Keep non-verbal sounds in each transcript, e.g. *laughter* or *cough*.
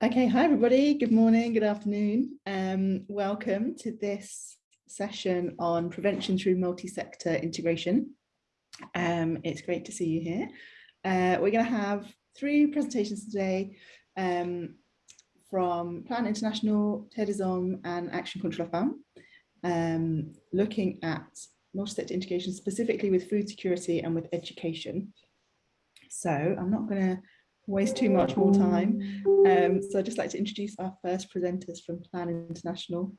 Okay, hi everybody. Good morning, good afternoon. Um, welcome to this session on prevention through multi-sector integration. Um, it's great to see you here. Uh, we're going to have three presentations today um, from Plan International, Terre des Hommes and Action Contre la Faim, um, looking at multi-sector integration specifically with food security and with education. So I'm not going to waste too much more time. Um, so I'd just like to introduce our first presenters from Plan International.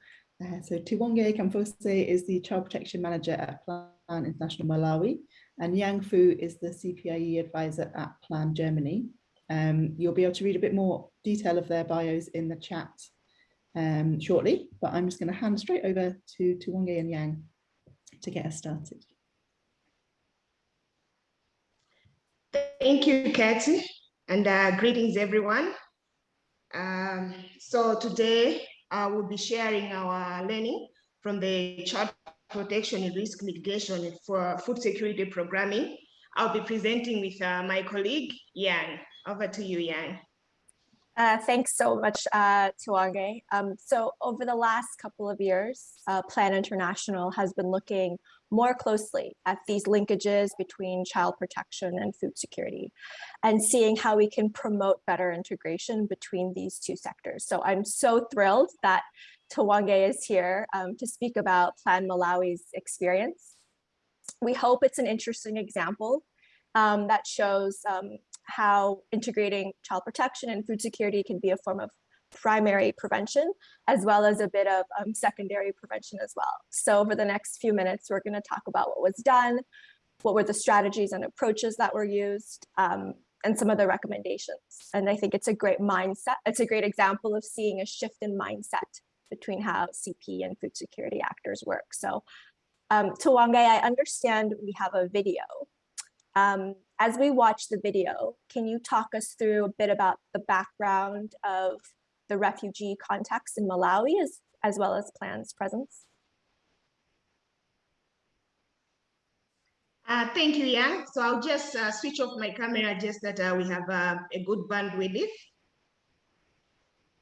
Uh, so Tiwonge Kamfose is the Child Protection Manager at Plan International Malawi, and Yang Fu is the CPIE Advisor at Plan Germany. Um, you'll be able to read a bit more detail of their bios in the chat um, shortly, but I'm just going to hand straight over to Tiwonge and Yang to get us started. Thank you, Katie and uh, greetings everyone. Um, so today I will be sharing our learning from the child protection and risk mitigation for food security programming. I'll be presenting with uh, my colleague, Yang. Over to you, Yang. Uh, thanks so much, uh, Tiwonge. Um, so over the last couple of years, uh, Plan International has been looking more closely at these linkages between child protection and food security and seeing how we can promote better integration between these two sectors. So I'm so thrilled that Tiwonge is here um, to speak about Plan Malawi's experience. We hope it's an interesting example um, that shows um, how integrating child protection and food security can be a form of primary prevention, as well as a bit of um, secondary prevention as well. So over the next few minutes, we're gonna talk about what was done, what were the strategies and approaches that were used, um, and some of the recommendations. And I think it's a great mindset. It's a great example of seeing a shift in mindset between how CP and food security actors work. So um, I understand we have a video um, as we watch the video, can you talk us through a bit about the background of the refugee context in Malawi as, as well as PLAN's presence? Uh, thank you, Yang. So I'll just uh, switch off my camera just that uh, we have uh, a good bandwidth.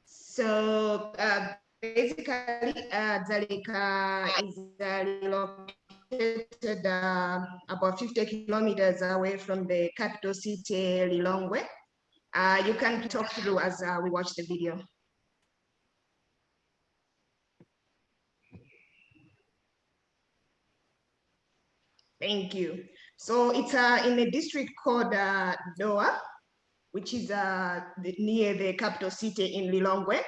So uh, basically, uh, Dzaleka is located about 50 kilometers away from the capital city, Lilongwe. You can talk through as we watch the video. Thank you. So it's uh, in a district called uh, Dowa, which is uh, the, near the capital city in Lilongwe.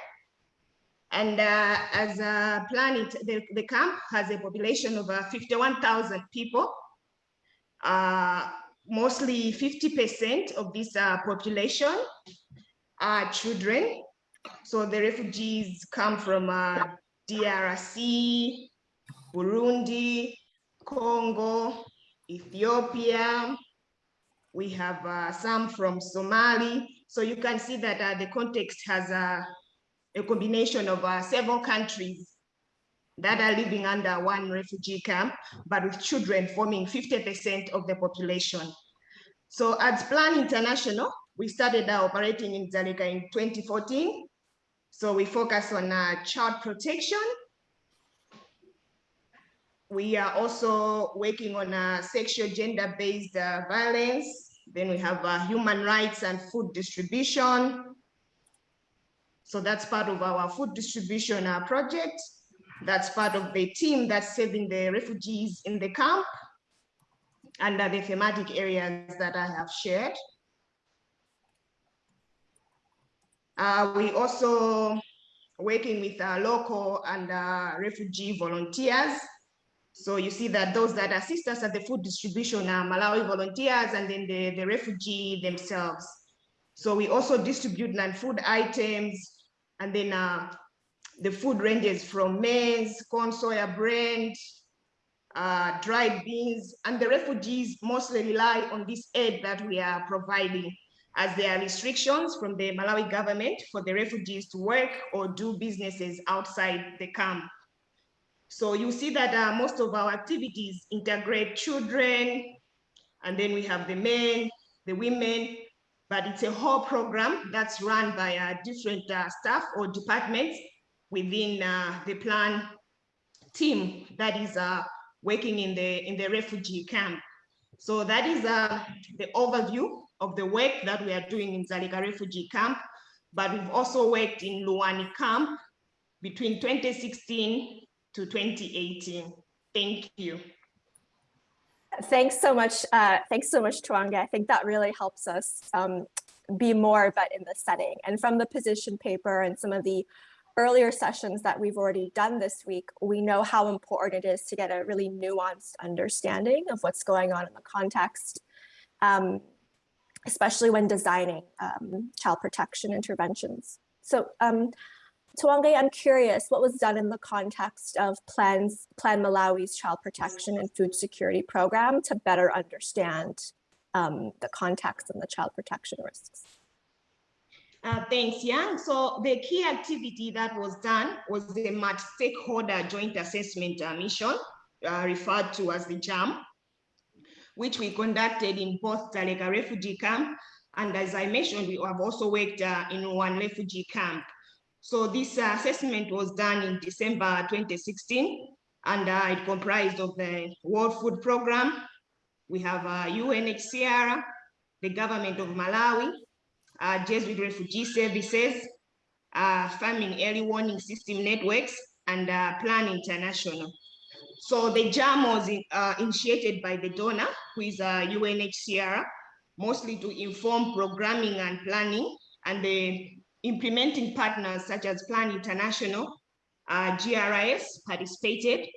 And uh, as a planet, the, the camp has a population of uh, 51,000 people. Uh, mostly 50% of this uh, population are children. So the refugees come from uh, DRC, Burundi, Congo, Ethiopia. We have uh, some from Somali. So you can see that the context has a a combination of uh, several countries that are living under one refugee camp, but with children forming 50% of the population. So at Plan International, we started uh, operating in Dzaleka in 2014. So we focus on uh, child protection. We are also working on sexual gender-based uh, violence. Then we have uh, human rights and food distribution, so that's part of our food distribution uh, project. That's part of the team that's saving the refugees in the camp under the thematic areas that I have shared. Uh, we also working with uh, local and uh, refugee volunteers. So you see that those that assist us at the food distribution are Malawi volunteers and then the, the refugee themselves. So we also distribute non-food items and then uh, the food ranges from maize, corn, soya, bread, uh, dried beans, and the refugees mostly rely on this aid that we are providing as there are restrictions from the Malawi government for the refugees to work or do businesses outside the camp. So you see that uh, most of our activities integrate children, and then we have the men, the women, but it's a whole program that's run by uh, different uh, staff or departments within uh, the plan team that is uh, working in the in the refugee camp. So that is uh, the overview of the work that we are doing in Dzaleka refugee camp, but we've also worked in Luwani camp between 2016 to 2018. Thank you. Thanks so much. Uh, thanks so much, Tuange. I think that really helps us um, be more but in the setting. And from the position paper and some of the earlier sessions that we've already done this week, we know how important it is to get a really nuanced understanding of what's going on in the context, um, especially when designing um, child protection interventions. So Tuange, I'm curious, what was done in the context of plans, Plan Malawi's child protection and food security program to better understand um, the context and the child protection risks? Uh, thanks, Yang. So the key activity that was done was the multi-stakeholder joint assessment uh, mission, uh, referred to as the JAM, which we conducted in both Dzaleka refugee camp. And as I mentioned, we have also worked uh, in one refugee camp. So this uh, assessment was done in December 2016, and uh, it comprised of the World Food Program. We have UNHCR, the government of Malawi, uh, Jesuit Refugee Services, uh, Famine Early Warning System Networks, and uh, Plan International. So the JAM was in, uh, initiated by the donor, who is uh, UNHCR, mostly to inform programming and planning, and the implementing partners such as Plan International, uh, JRS participated.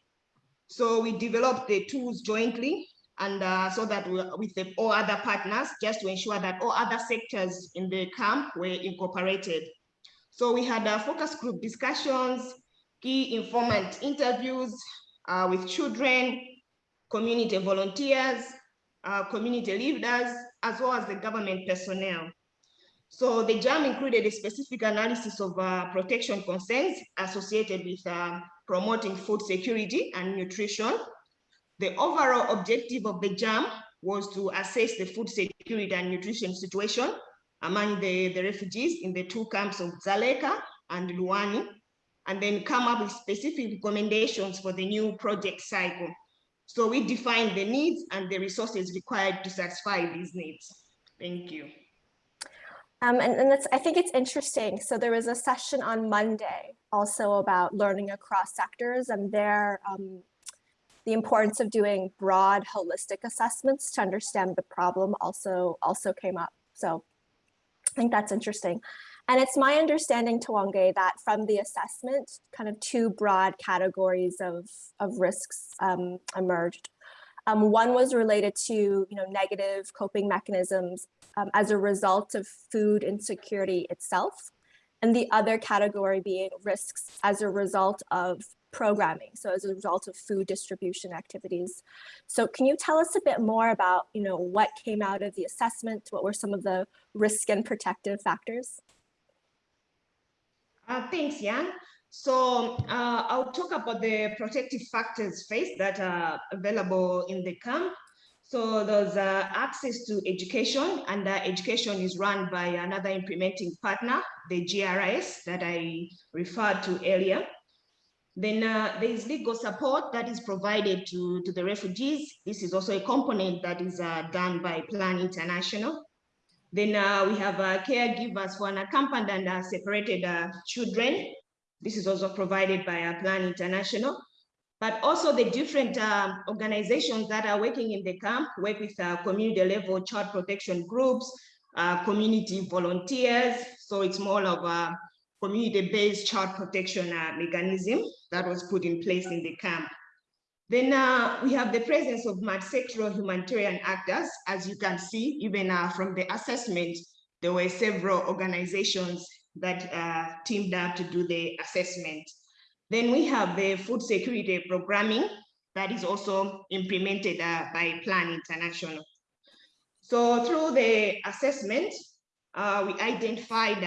So we developed the tools jointly and uh, so that we, with the, all other partners, just to ensure that all other sectors in the camp were incorporated. So we had uh, focus group discussions, key informant interviews uh, with children, community volunteers, uh, community leaders, as well as the government personnel. So the JAM included a specific analysis of uh, protection concerns associated with uh, promoting food security and nutrition, the overall objective of the JAM was to assess the food security and nutrition situation among the, the refugees in the two camps of Dzaleka and Luwani, and then come up with specific recommendations for the new project cycle. So we defined the needs and the resources required to satisfy these needs. Thank you. Um, and, and that's, I think it's interesting. So there was a session on Monday also about learning across sectors and there um, the importance of doing broad holistic assessments to understand the problem also also came up. So I think that's interesting. And it's my understanding, Tuange, that from the assessment, kind of two broad categories of, of risks um, emerged. Um, one was related to you know, negative coping mechanisms um, as a result of food insecurity itself. And the other category being risks as a result of programming, so as a result of food distribution activities. So can you tell us a bit more about, you know, what came out of the assessment? What were some of the risk and protective factors? Uh, thanks, Jan. So uh, I'll talk about the protective factors first that are available in the camp. So there's uh, access to education and education is run by another implementing partner, the JRS that I referred to earlier. Then uh, there is legal support that is provided to, to the refugees. This is also a component that is uh, done by Plan International. Then uh, we have caregivers for unaccompanied and uh, separated children. This is also provided by uh, Plan International. But also the different um, organizations that are working in the camp work with community level child protection groups, community volunteers. So it's more of a community-based child protection uh, mechanism that was put in place in the camp. Then uh, we have the presence of multi-sectoral humanitarian actors. As you can see, even uh, from the assessment, there were several organizations that uh, teamed up to do the assessment. Then we have the food security programming that is also implemented uh, by Plan International. So through the assessment, uh, we identified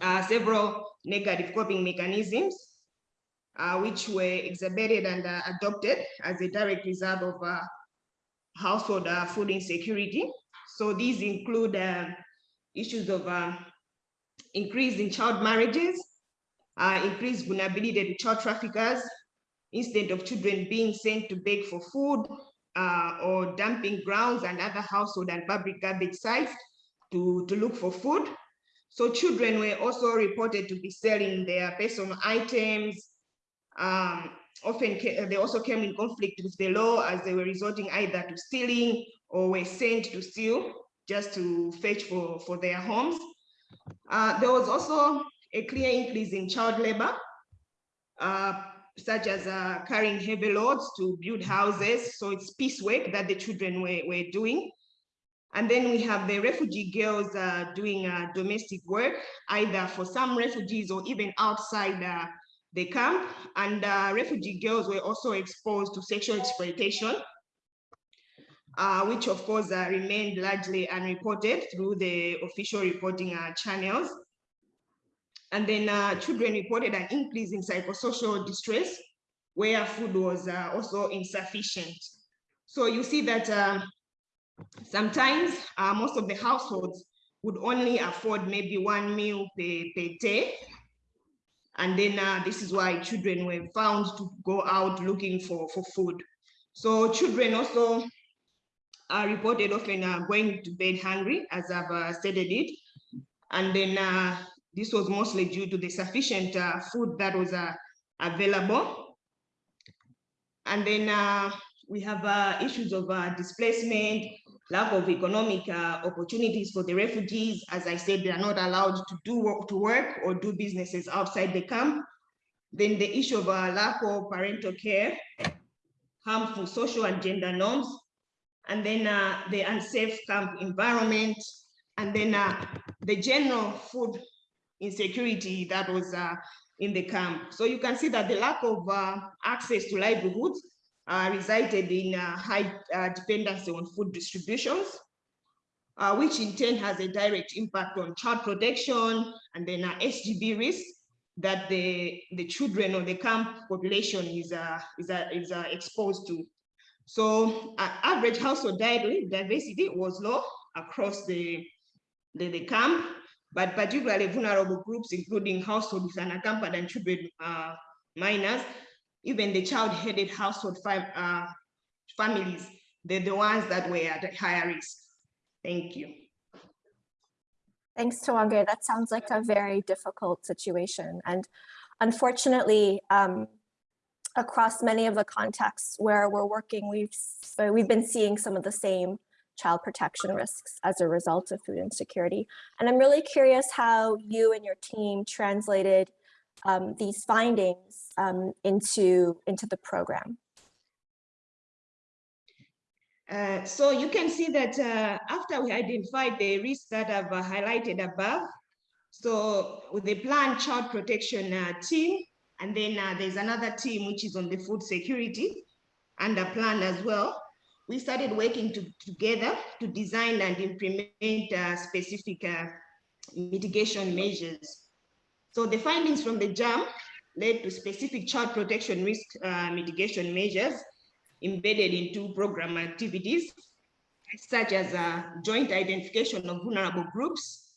uh, several negative coping mechanisms, uh, which were exhibited and uh, adopted as a direct result of uh, household uh, food insecurity. So these include uh, issues of uh, increase in child marriages, uh, increased vulnerability to child traffickers, instead of children being sent to beg for food uh, or dumping grounds and other household and public garbage sites to, to look for food. So children were also reported to be selling their personal items. Um, often they also came in conflict with the law as they were resorting either to stealing or were sent to steal just to fetch for, for their homes. Uh, there was also a clear increase in child labor, uh, such as uh, carrying heavy loads to build houses. So it's piecework that the children were, were doing. And then we have the refugee girls uh, doing uh, domestic work, either for some refugees or even outside uh, the camp. And uh, refugee girls were also exposed to sexual exploitation, uh, which of course uh, remained largely unreported through the official reporting channels. And then children reported an increase in psychosocial distress where food was also insufficient. So you see that um, Sometimes uh, most of the households would only afford maybe one meal per, per day. And then uh, this is why children were found to go out looking for, for food. So children also are reported often uh, going to bed hungry, as I've uh, stated it. And then uh, this was mostly due to the sufficient uh, food that was uh, available. And then uh, we have uh, issues of uh, displacement, lack of economic uh, opportunities for the refugees. As I said, they are not allowed to do work, to work or do businesses outside the camp. Then the issue of uh, lack of parental care, harmful social and gender norms, and then uh, the unsafe camp environment, and then uh, the general food insecurity that was uh, in the camp. So you can see that the lack of uh, access to livelihoods uh, resulted in uh, high dependency on food distributions, which in turn has a direct impact on child protection and then SGB risk that the, the children of the camp population is, is, is exposed to. So average household diversity was low across the, the, the camp, but particularly vulnerable groups, including households with unaccompanied and children uh, minors, even the child-headed household uh, families, they're the ones that were at higher risk. Thank you. Thanks, Tawangwe. That sounds like a very difficult situation. And unfortunately, um, across many of the contexts where we're working, we've, we've been seeing some of the same child protection risks as a result of food insecurity. And I'm really curious how you and your team translated um, these findings um, into, into the program? Uh, so you can see that uh, after we identified the risks that I've uh, highlighted above, so with the planned child protection uh, team, and then uh, there's another team which is on the food security under plan as well. We started working to, together to design and implement uh, specific mitigation measures so the findings from the JAM led to specific child protection risk uh, mitigation measures embedded into program activities, such as uh, joint identification of vulnerable groups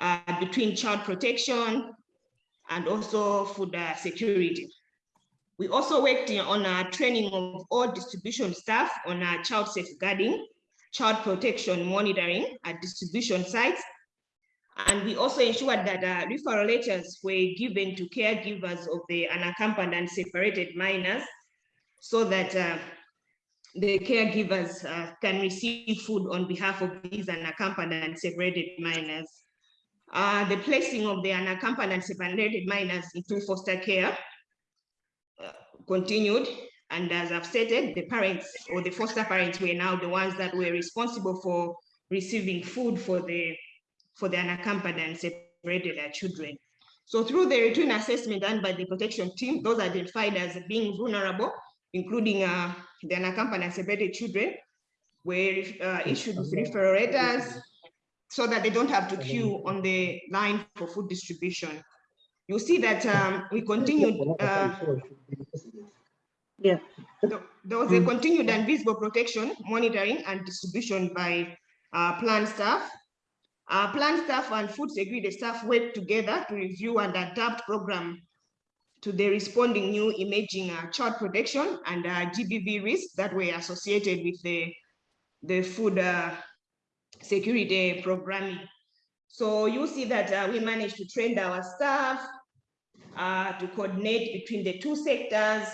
uh, between child protection and also food security. We also worked on our training of all distribution staff on our child safeguarding, child protection monitoring at distribution sites, and we also ensured that uh, referral letters were given to caregivers of the unaccompanied and separated minors so that uh, the caregivers uh, can receive food on behalf of these unaccompanied and separated minors. Uh, the placing of the unaccompanied and separated minors into foster care uh, continued. And as I've stated, the parents or the foster parents were now the ones that were responsible for receiving food for the for the unaccompanied and separated children. So through the routine assessment done by the protection team, those identified as being vulnerable, including uh, the unaccompanied and separated children, were uh, issued with referral letters so that they don't have to queue on the line for food distribution. You see that um, we continued. Uh, yeah. There was a continued and visible protection, monitoring, and distribution by uh, Plan staff. Uh, Plan staff and food security staff work together to review and adapt program to the responding new emerging uh, child protection and uh, GBV risks that were associated with the, the food uh, security programming. So you see that uh, we managed to train our staff uh, to coordinate between the two sectors,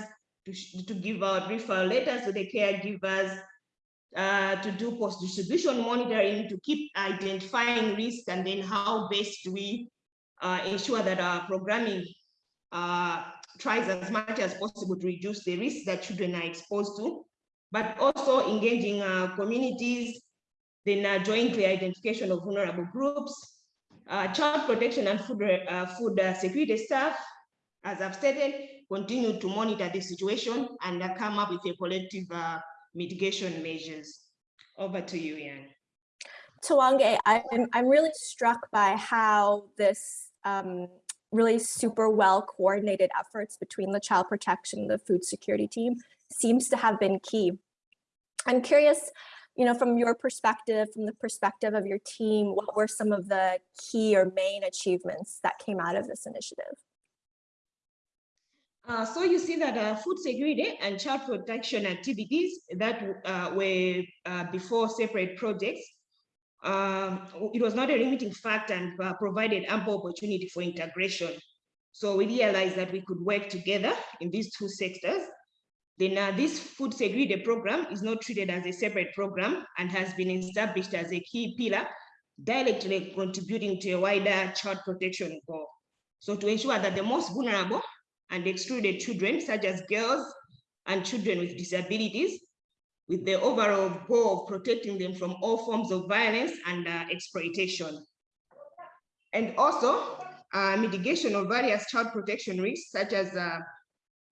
to, to give out referral letters to the caregivers, uh, to do post-distribution monitoring, to keep identifying risks, and then how best do we uh, ensure that our programming uh, tries as much as possible to reduce the risks that children are exposed to, but also engaging uh, communities, then uh, jointly identification of vulnerable groups, uh, child protection and food, uh, food uh, security staff, as I've stated, continue to monitor the situation and uh, come up with a collective uh, mitigation measures. Over to you, Ian. Twange, I'm, I'm really struck by how this um, really super well coordinated efforts between the child protection and the food security team seems to have been key. I'm curious, you know, from your perspective, from the perspective of your team, what were some of the key or main achievements that came out of this initiative? Uh, so you see that uh, food security and child protection activities that uh, were uh, before separate projects, um, it was not a limiting factor and uh, provided ample opportunity for integration. So we realized that we could work together in these two sectors. Then uh, this food security program is not treated as a separate program and has been established as a key pillar directly contributing to a wider child protection goal. So to ensure that the most vulnerable and excluded children, such as girls and children with disabilities, with the overall goal of protecting them from all forms of violence and uh, exploitation. And also uh, mitigation of various child protection risks, such as uh,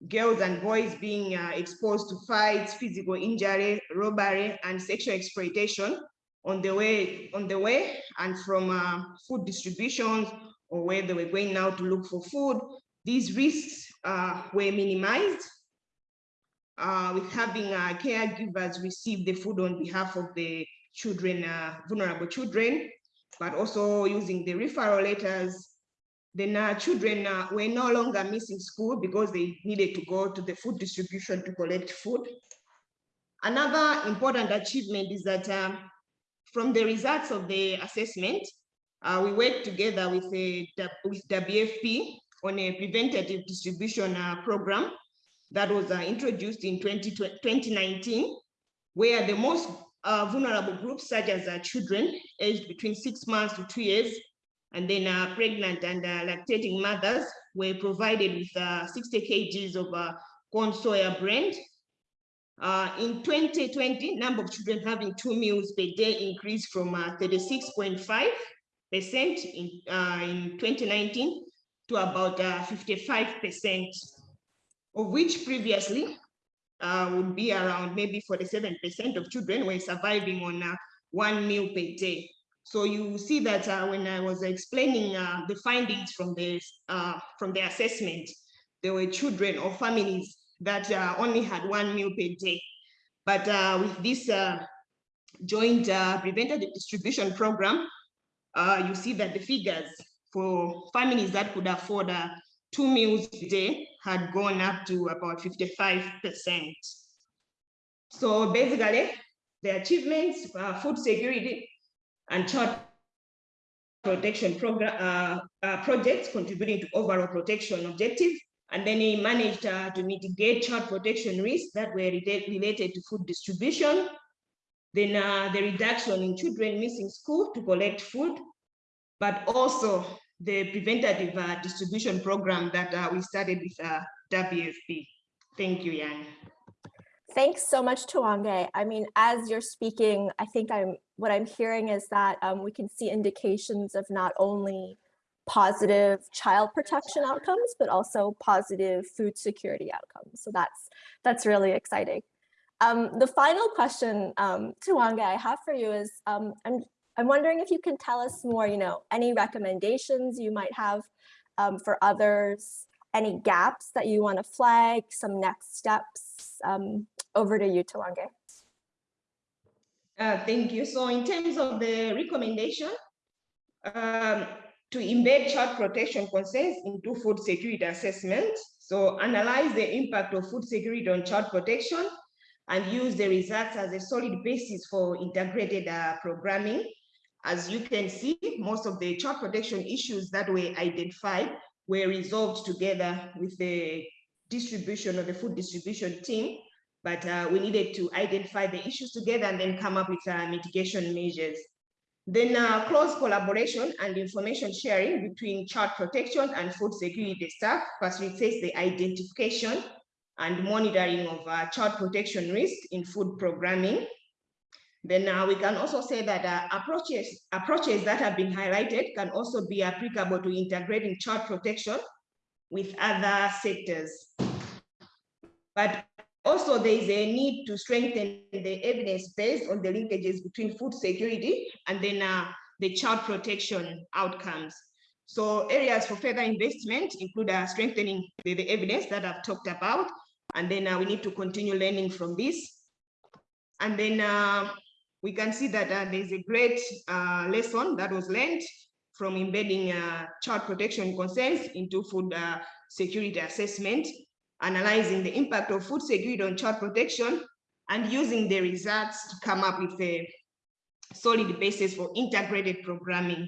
girls and boys being uh, exposed to fights, physical injury, robbery, and sexual exploitation on the way, on the way and from uh, food distributions or where they were going now to look for food. These risks uh, were minimized uh, with having uh, caregivers receive the food on behalf of the children, uh, vulnerable children, but also using the referral letters. Then uh, children uh, were no longer missing school because they needed to go to the food distribution to collect food. Another important achievement is that um, from the results of the assessment, uh, we worked together with, a, with WFP on a preventative distribution uh, program that was uh, introduced in 20, 2019, where the most uh, vulnerable groups, such as uh, children aged between six months to two years, and then uh, pregnant and uh, lactating mothers were provided with 60 kgs of corn soya blend. in 2020, number of children having two meals per day increased from 36.5% in, in 2019 to about 55%, uh, of which previously uh, would be around maybe 47% of children were surviving on uh, one meal per day. So you see that uh, when I was explaining uh, the findings from the, uh, from the assessment, there were children or families that only had one meal per day. But with this joint preventative distribution program, you see that the figures for families that could afford uh, two meals a day had gone up to about 55%. So basically, the achievements, uh, food security and child protection program uh, uh, projects contributing to overall protection objective. And then he managed uh, to mitigate child protection risks that were related to food distribution. Then uh, the reduction in children missing school to collect food but also the preventative uh, distribution program that uh, we started with WFP. Thank you, Yang. Thanks so much, Tuange. I mean, as you're speaking, I think I'm what I'm hearing is that um, we can see indications of not only positive child protection outcomes, but also positive food security outcomes. So that's that's really exciting. Um, the final question, um, Tuange, I have for you is, um, I'm I'm wondering if you can tell us more, you know, any recommendations you might have um, for others, any gaps that you want to flag, some next steps. Um, over to you, Twange. Uh, thank you. So in terms of the recommendation, um, to embed child protection concerns into food security assessment. So analyze the impact of food security on child protection and use the results as a solid basis for integrated uh, programming. As you can see, most of the child protection issues that were identified were resolved together with the distribution or the food distribution team, but uh, we needed to identify the issues together and then come up with uh, mitigation measures. Then uh, close collaboration and information sharing between child protection and food security staff facilitates the identification and monitoring of uh, child protection risk in food programming. Then uh, we can also say that uh, approaches, approaches that have been highlighted can also be applicable to integrating child protection with other sectors. But also, there is a need to strengthen the evidence based on the linkages between food security and then uh, the child protection outcomes. So areas for further investment include uh, strengthening the, the, evidence that I've talked about, and then uh, we need to continue learning from this. And then uh, we can see that uh, there's a great uh, lesson that was learned from embedding child protection concerns into food security assessment analyzing the impact of food security on child protection, and using the results to come up with a solid basis for integrated programming.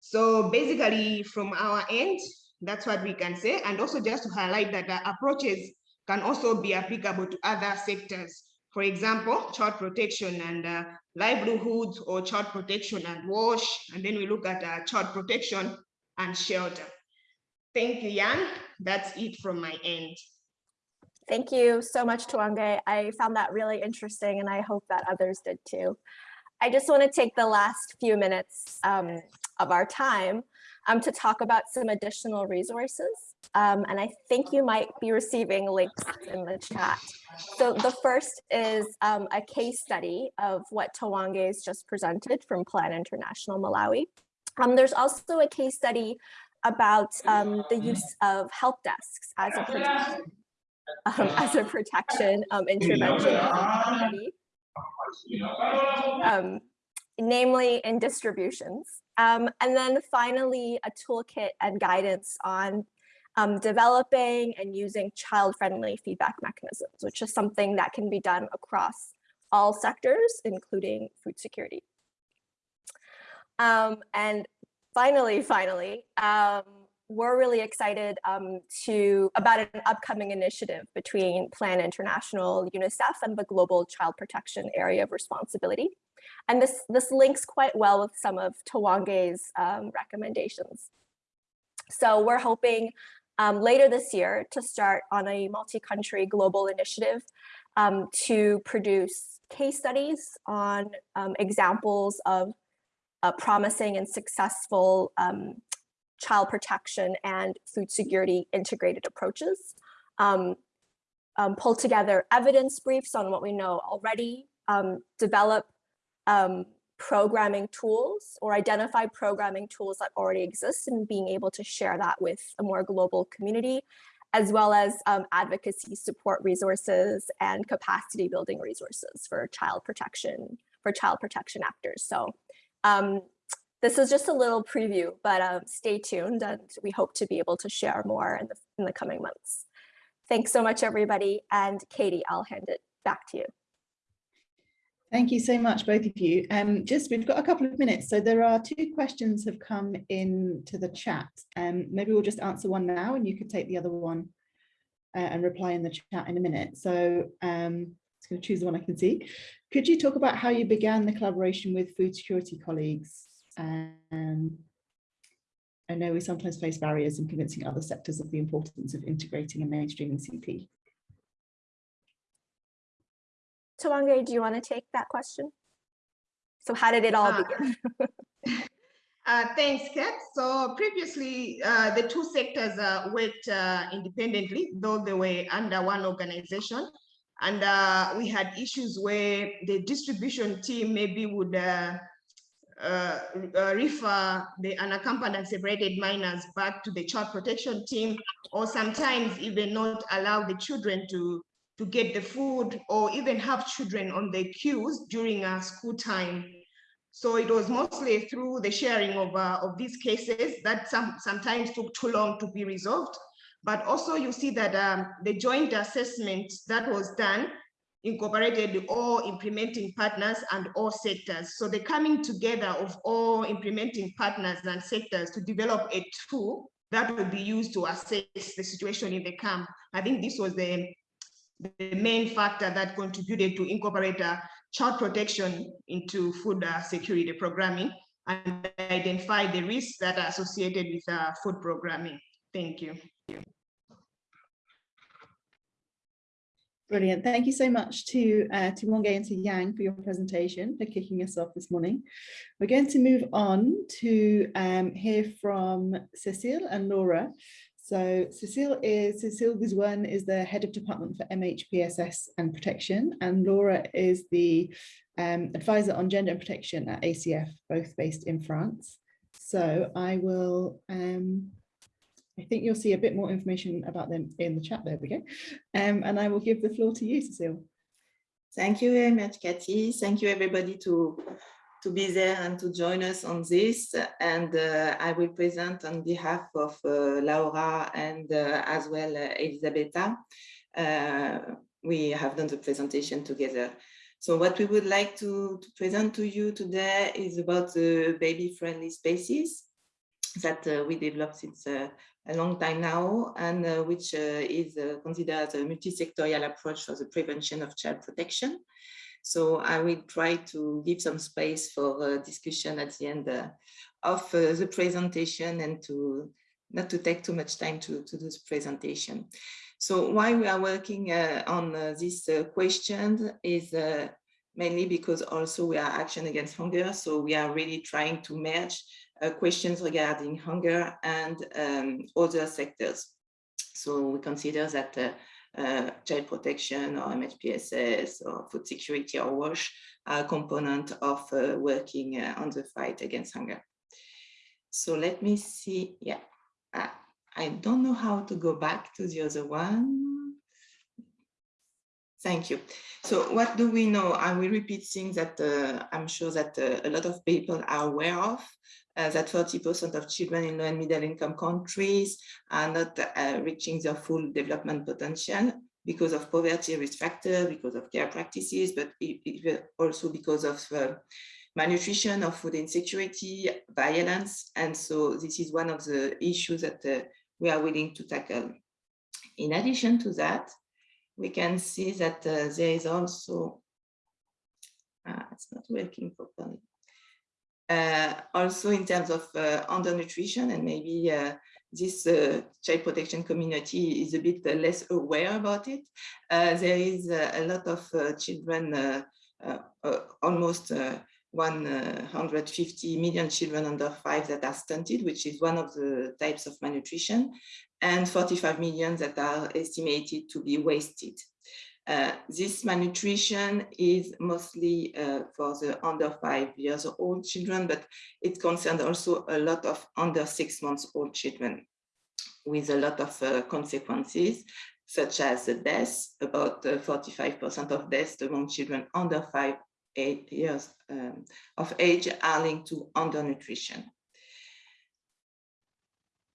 So basically from our end, that's what we can say. And also just to highlight that the approaches can also be applicable to other sectors. For example, child protection and uh, livelihoods or child protection and wash. And then we look at uh, child protection and shelter. Thank you, Jan. That's it from my end. Thank you so much, Tuange. I found that really interesting and I hope that others did too. I just want to take the last few minutes um, of our time um, to talk about some additional resources. Um, and I think you might be receiving links in the chat. So the first is um, a case study of what has just presented from Plan International Malawi. Um, there's also a case study about um, the use of help desks as a protection, um, as a protection um, intervention, um, namely in distributions. Um, and then finally, a toolkit and guidance on um, developing and using child-friendly feedback mechanisms, which is something that can be done across all sectors, including food security. Um, and finally, finally, um, we're really excited um, to about an upcoming initiative between Plan International, UNICEF, and the Global Child Protection Area of Responsibility. And this, this links quite well with some of Towange's um, recommendations. So we're hoping um, later this year to start on a multi-country global initiative um, to produce case studies on um, examples of uh, promising and successful um, child protection and food security integrated approaches. Um, um, pull together evidence briefs on what we know already, um, develop um, programming tools or identify programming tools that already exist and being able to share that with a more global community, as well as um, advocacy support resources and capacity building resources for child protection, for child protection actors. So um, this is just a little preview, but um, stay tuned and we hope to be able to share more in the, in the coming months. Thanks so much, everybody. And Katie, I'll hand it back to you. Thank you so much, both of you. Um, just we've got a couple of minutes, so there are two questions have come in to the chat. Um, maybe we'll just answer one now, and you could take the other one uh, and reply in the chat in a minute. So um, I'm just going to choose the one I can see. Could you talk about how you began the collaboration with food security colleagues? Um, I know we sometimes face barriers in convincing other sectors of the importance of integrating and mainstreaming CP. Tuange, do you want to take that question? So how did it all uh, begin? *laughs* uh, thanks, Kat. So previously, uh, the two sectors uh, worked uh, independently, though they were under one organization. And uh, we had issues where the distribution team maybe would uh, uh, uh, refer the unaccompanied and separated minors back to the child protection team, or sometimes even not allow the children to to get the food or even have children on the queues during uh, school time. So it was mostly through the sharing of, uh, of these cases that some, sometimes took too long to be resolved. But also you see that um, the joint assessment that was done incorporated all implementing partners and all sectors. So the coming together of all implementing partners and sectors to develop a tool that will be used to assess the situation in the camp. I think this was the, the main factor that contributed to incorporate uh, child protection into food uh, security programming and identify the risks that are associated with uh, food programming. Thank you. Brilliant. Thank you so much to uh, Tiwonge and to Yang for your presentation, for kicking us off this morning. We're going to move on to um, hear from Cecile and Laura. So Cecile is Cecile Guzwan is the head of department for MHPSS and protection, and Laura is the um, advisor on gender and protection at ACF, both based in France. So I will um, I think you'll see a bit more information about them in the chat. There we go. Um, and I will give the floor to you, Cecile. Thank you very much, Kathy. Thank you, everybody, to, to be there and to join us on this. And uh, I will present on behalf of uh, Laura and uh, as well uh, Elisabetta. Uh, we have done the presentation together. So what we would like to, to present to you today is about the baby-friendly spaces that uh, we developed since uh, a long time now, and uh, which uh, is uh, considered a multi-sectorial approach for the prevention of child protection. So I will try to give some space for discussion at the end of the presentation and to not to take too much time to, to this presentation. So why we are working uh, on uh, this uh, question is mainly because also we are action against hunger. So we are really trying to merge uh, questions regarding hunger and um, other sectors. So we consider that uh, uh, child protection or MHPSS or food security or WASH are a component of uh, working uh, on the fight against hunger. So let me see, yeah, I, I don't know how to go back to the other one. Thank you. So what do we know? I will repeat things that uh, I'm sure that uh, a lot of people are aware of uh, that 40% of children in low and middle income countries are not uh, reaching their full development potential because of poverty risk factor, because of care practices, but also because of uh, malnutrition or food insecurity, violence. And so this is one of the issues that uh, we are willing to tackle. In addition to that, we can see that uh, there is also, it's not working properly. Uh, also in terms of uh, undernutrition and maybe uh, this uh, child protection community is a bit less aware about it. Uh, there is uh, a lot of children, almost 150 million children under five that are stunted, which is one of the types of malnutrition, and 45 million that are estimated to be wasted. Uh, this malnutrition is mostly uh, for the under five years old children, but it concerns also a lot of under six months old children with a lot of uh, consequences, such as the deaths, about 45% uh, of deaths among children under five, eight years um, of age are linked to undernutrition.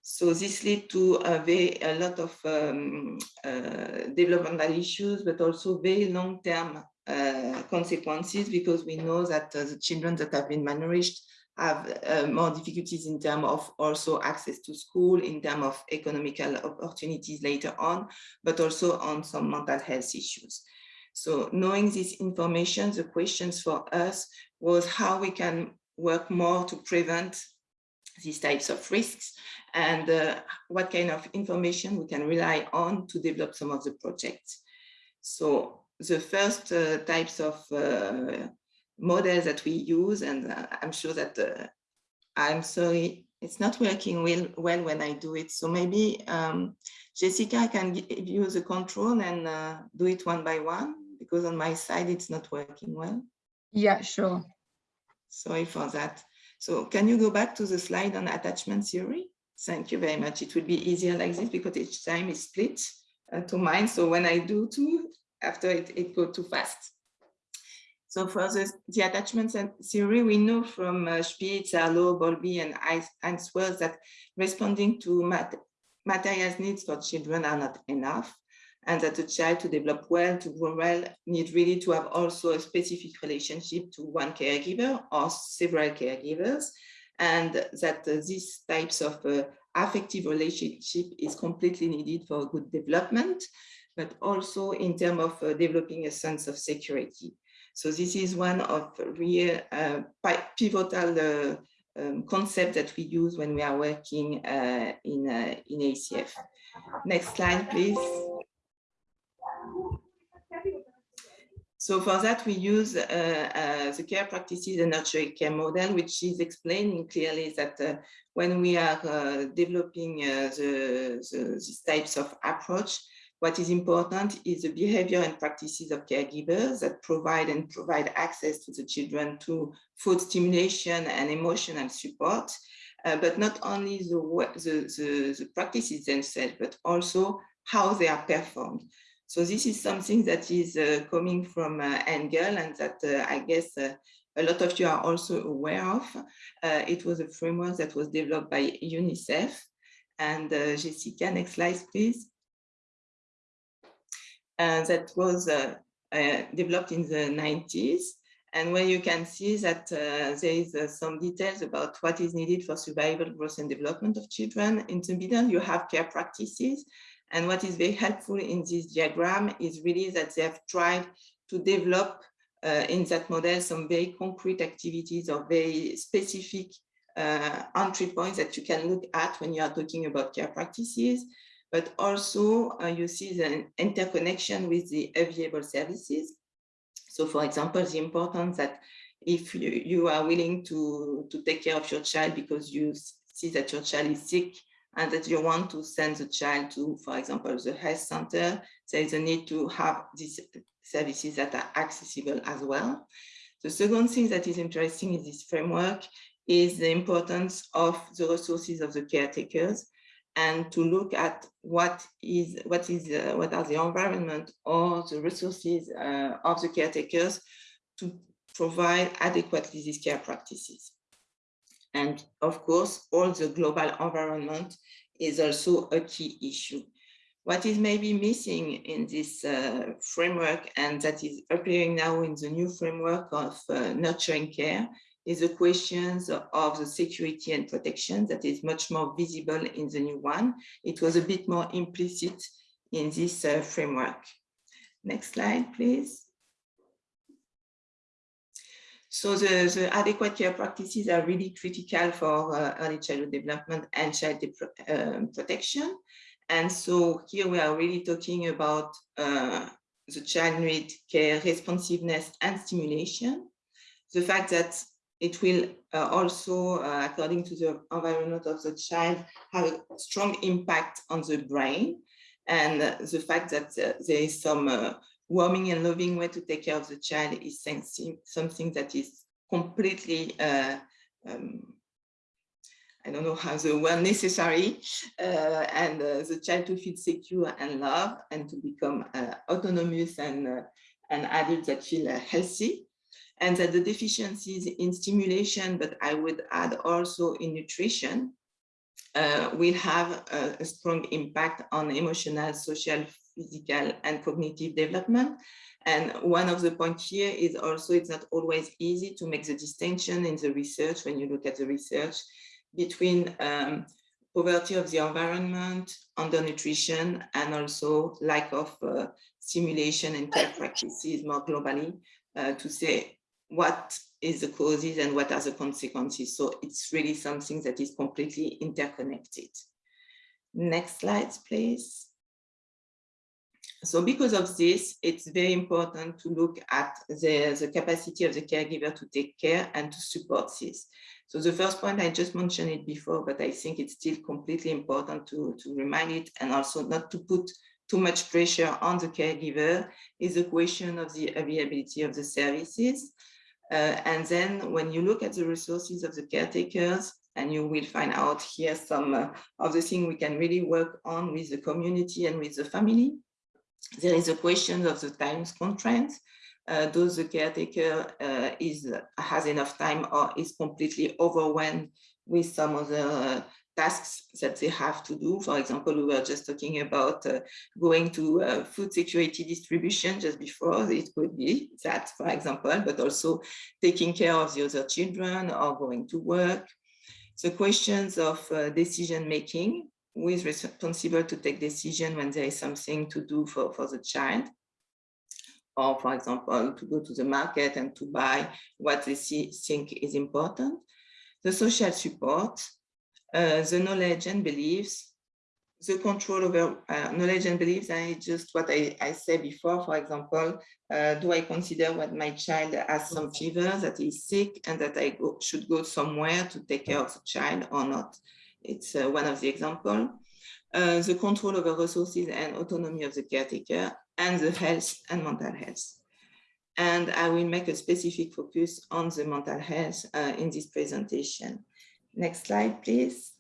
So this led to a, very, a lot of um, uh, developmental issues, but also very long-term uh, consequences because we know that uh, the children that have been malnourished have uh, more difficulties in terms of also access to school, in terms of economical opportunities later on, but also on some mental health issues. So knowing this information, the questions for us was how we can work more to prevent these types of risks and uh, what kind of information we can rely on to develop some of the projects. So the first uh, types of uh, models that we use, and uh, I'm sure that uh, I'm sorry, it's not working well, well when I do it. So maybe um, Jessica can give you the control and uh, do it one by one, because on my side, it's not working well. Yeah, sure. Sorry for that. So can you go back to the slide on attachment theory? Thank you very much. It will be easier like this because each time is split uh, to mine. So when I do two, after it, it go too fast. So for the, the attachment theory, we know from uh, Spitz, Harlow, Bowlby, and Ainsworth that responding to mat materials needs for children are not enough, and that a child to develop well, to grow well, need really to have also a specific relationship to one caregiver or several caregivers, and that these types of uh, affective relationship is completely needed for good development, but also in terms of uh, developing a sense of security. So this is one of real uh, pivotal uh, um, concept that we use when we are working uh, in, uh, in ACF. Next slide, please. So for that, we use uh, uh, the care practices and nurturing care model, which is explaining clearly that uh, when we are developing the, the, these types of approach, what is important is the behavior and practices of caregivers that provide and provide access to the children to food stimulation and emotional support, uh, but not only the, the, the, the practices themselves, but also how they are performed. So this is something that is uh, coming from uh, Engle and that uh, I guess a lot of you are also aware of. It was a framework that was developed by UNICEF. And Jessica, next slide, please. That was developed in the 90s and where you can see that uh, there is uh, some details about what is needed for survival, growth and development of children. In the middle, you have care practices. And what is very helpful in this diagram is really that they have tried to develop uh, in that model some very concrete activities or very specific entry points that you can look at when you are talking about care practices but also uh, you see the interconnection with the available services. So for example, the importance that if you, you are willing to, to take care of your child because you see that your child is sick and that you want to send the child to, for example, the health center, there is a need to have these services that are accessible as well. The second thing that is interesting in this framework is the importance of the resources of the caretakers and to look at what is what is uh, what are the environment or the resources uh, of the caretakers to provide adequately these care practices. And of course, all the global environment is also a key issue. What is maybe missing in this uh, framework and that is appearing now in the new framework of uh, nurturing care is the questions of the security and protection that is much more visible in the new one. It was a bit more implicit in this uh, framework. Next slide, please. So the, the, adequate care practices are really critical for uh, early childhood development and child um, protection. And so here we are really talking about uh, the child need care responsiveness and stimulation. The fact that it will uh, also, uh, according to the environment of the child, have a strong impact on the brain. And the fact that uh, there is some uh, warming and loving way to take care of the child is something that is completely, uh, um, I don't know how the word necessary, and the child to feel secure and loved and to become autonomous and, and adult that feel healthy. And that the deficiencies in stimulation, but I would add also in nutrition, uh, will have a, a, strong impact on emotional, social, physical, and cognitive development. And one of the points here is also it's not always easy to make the distinction in the research when you look at the research between um, poverty of the environment, undernutrition, and also lack of uh, stimulation and care practices more globally uh, to say what is the causes and what are the consequences. So it's really something that is completely interconnected. Next slide, please. So because of this, it's very important to look at the, the capacity of the caregiver to take care and to support this. So the first point, I just mentioned it before, but I think it's still completely important to, to remind it and also not to put too much pressure on the caregiver is a question of the availability of the services. Uh, and then when you look at the resources of the caretakers, and you will find out here some uh, of the things we can really work on with the community and with the family. There is a question of the time constraints. Uh, does the caretaker uh, is has enough time or is completely overwhelmed with some other uh, tasks that they have to do. For example, we were just talking about uh, going to uh, food security distribution just before. It could be that, for example, but also taking care of the other children or going to work. The questions of uh, decision making, who is responsible to take decision when there is something to do for, for the child or for example, to go to the market and to buy what they see, think is important. The social support, uh, the knowledge and beliefs, the control over uh, knowledge and beliefs, and just what I, I said before, for example, uh, do I consider what my child has some fever, that is sick, and that I go, should go somewhere to take care of the child or not? It's uh, one of the examples. Uh, the control over resources and autonomy of the caretaker, and the health and mental health. And I will make a specific focus on the mental health uh, in this presentation. Next slide, please.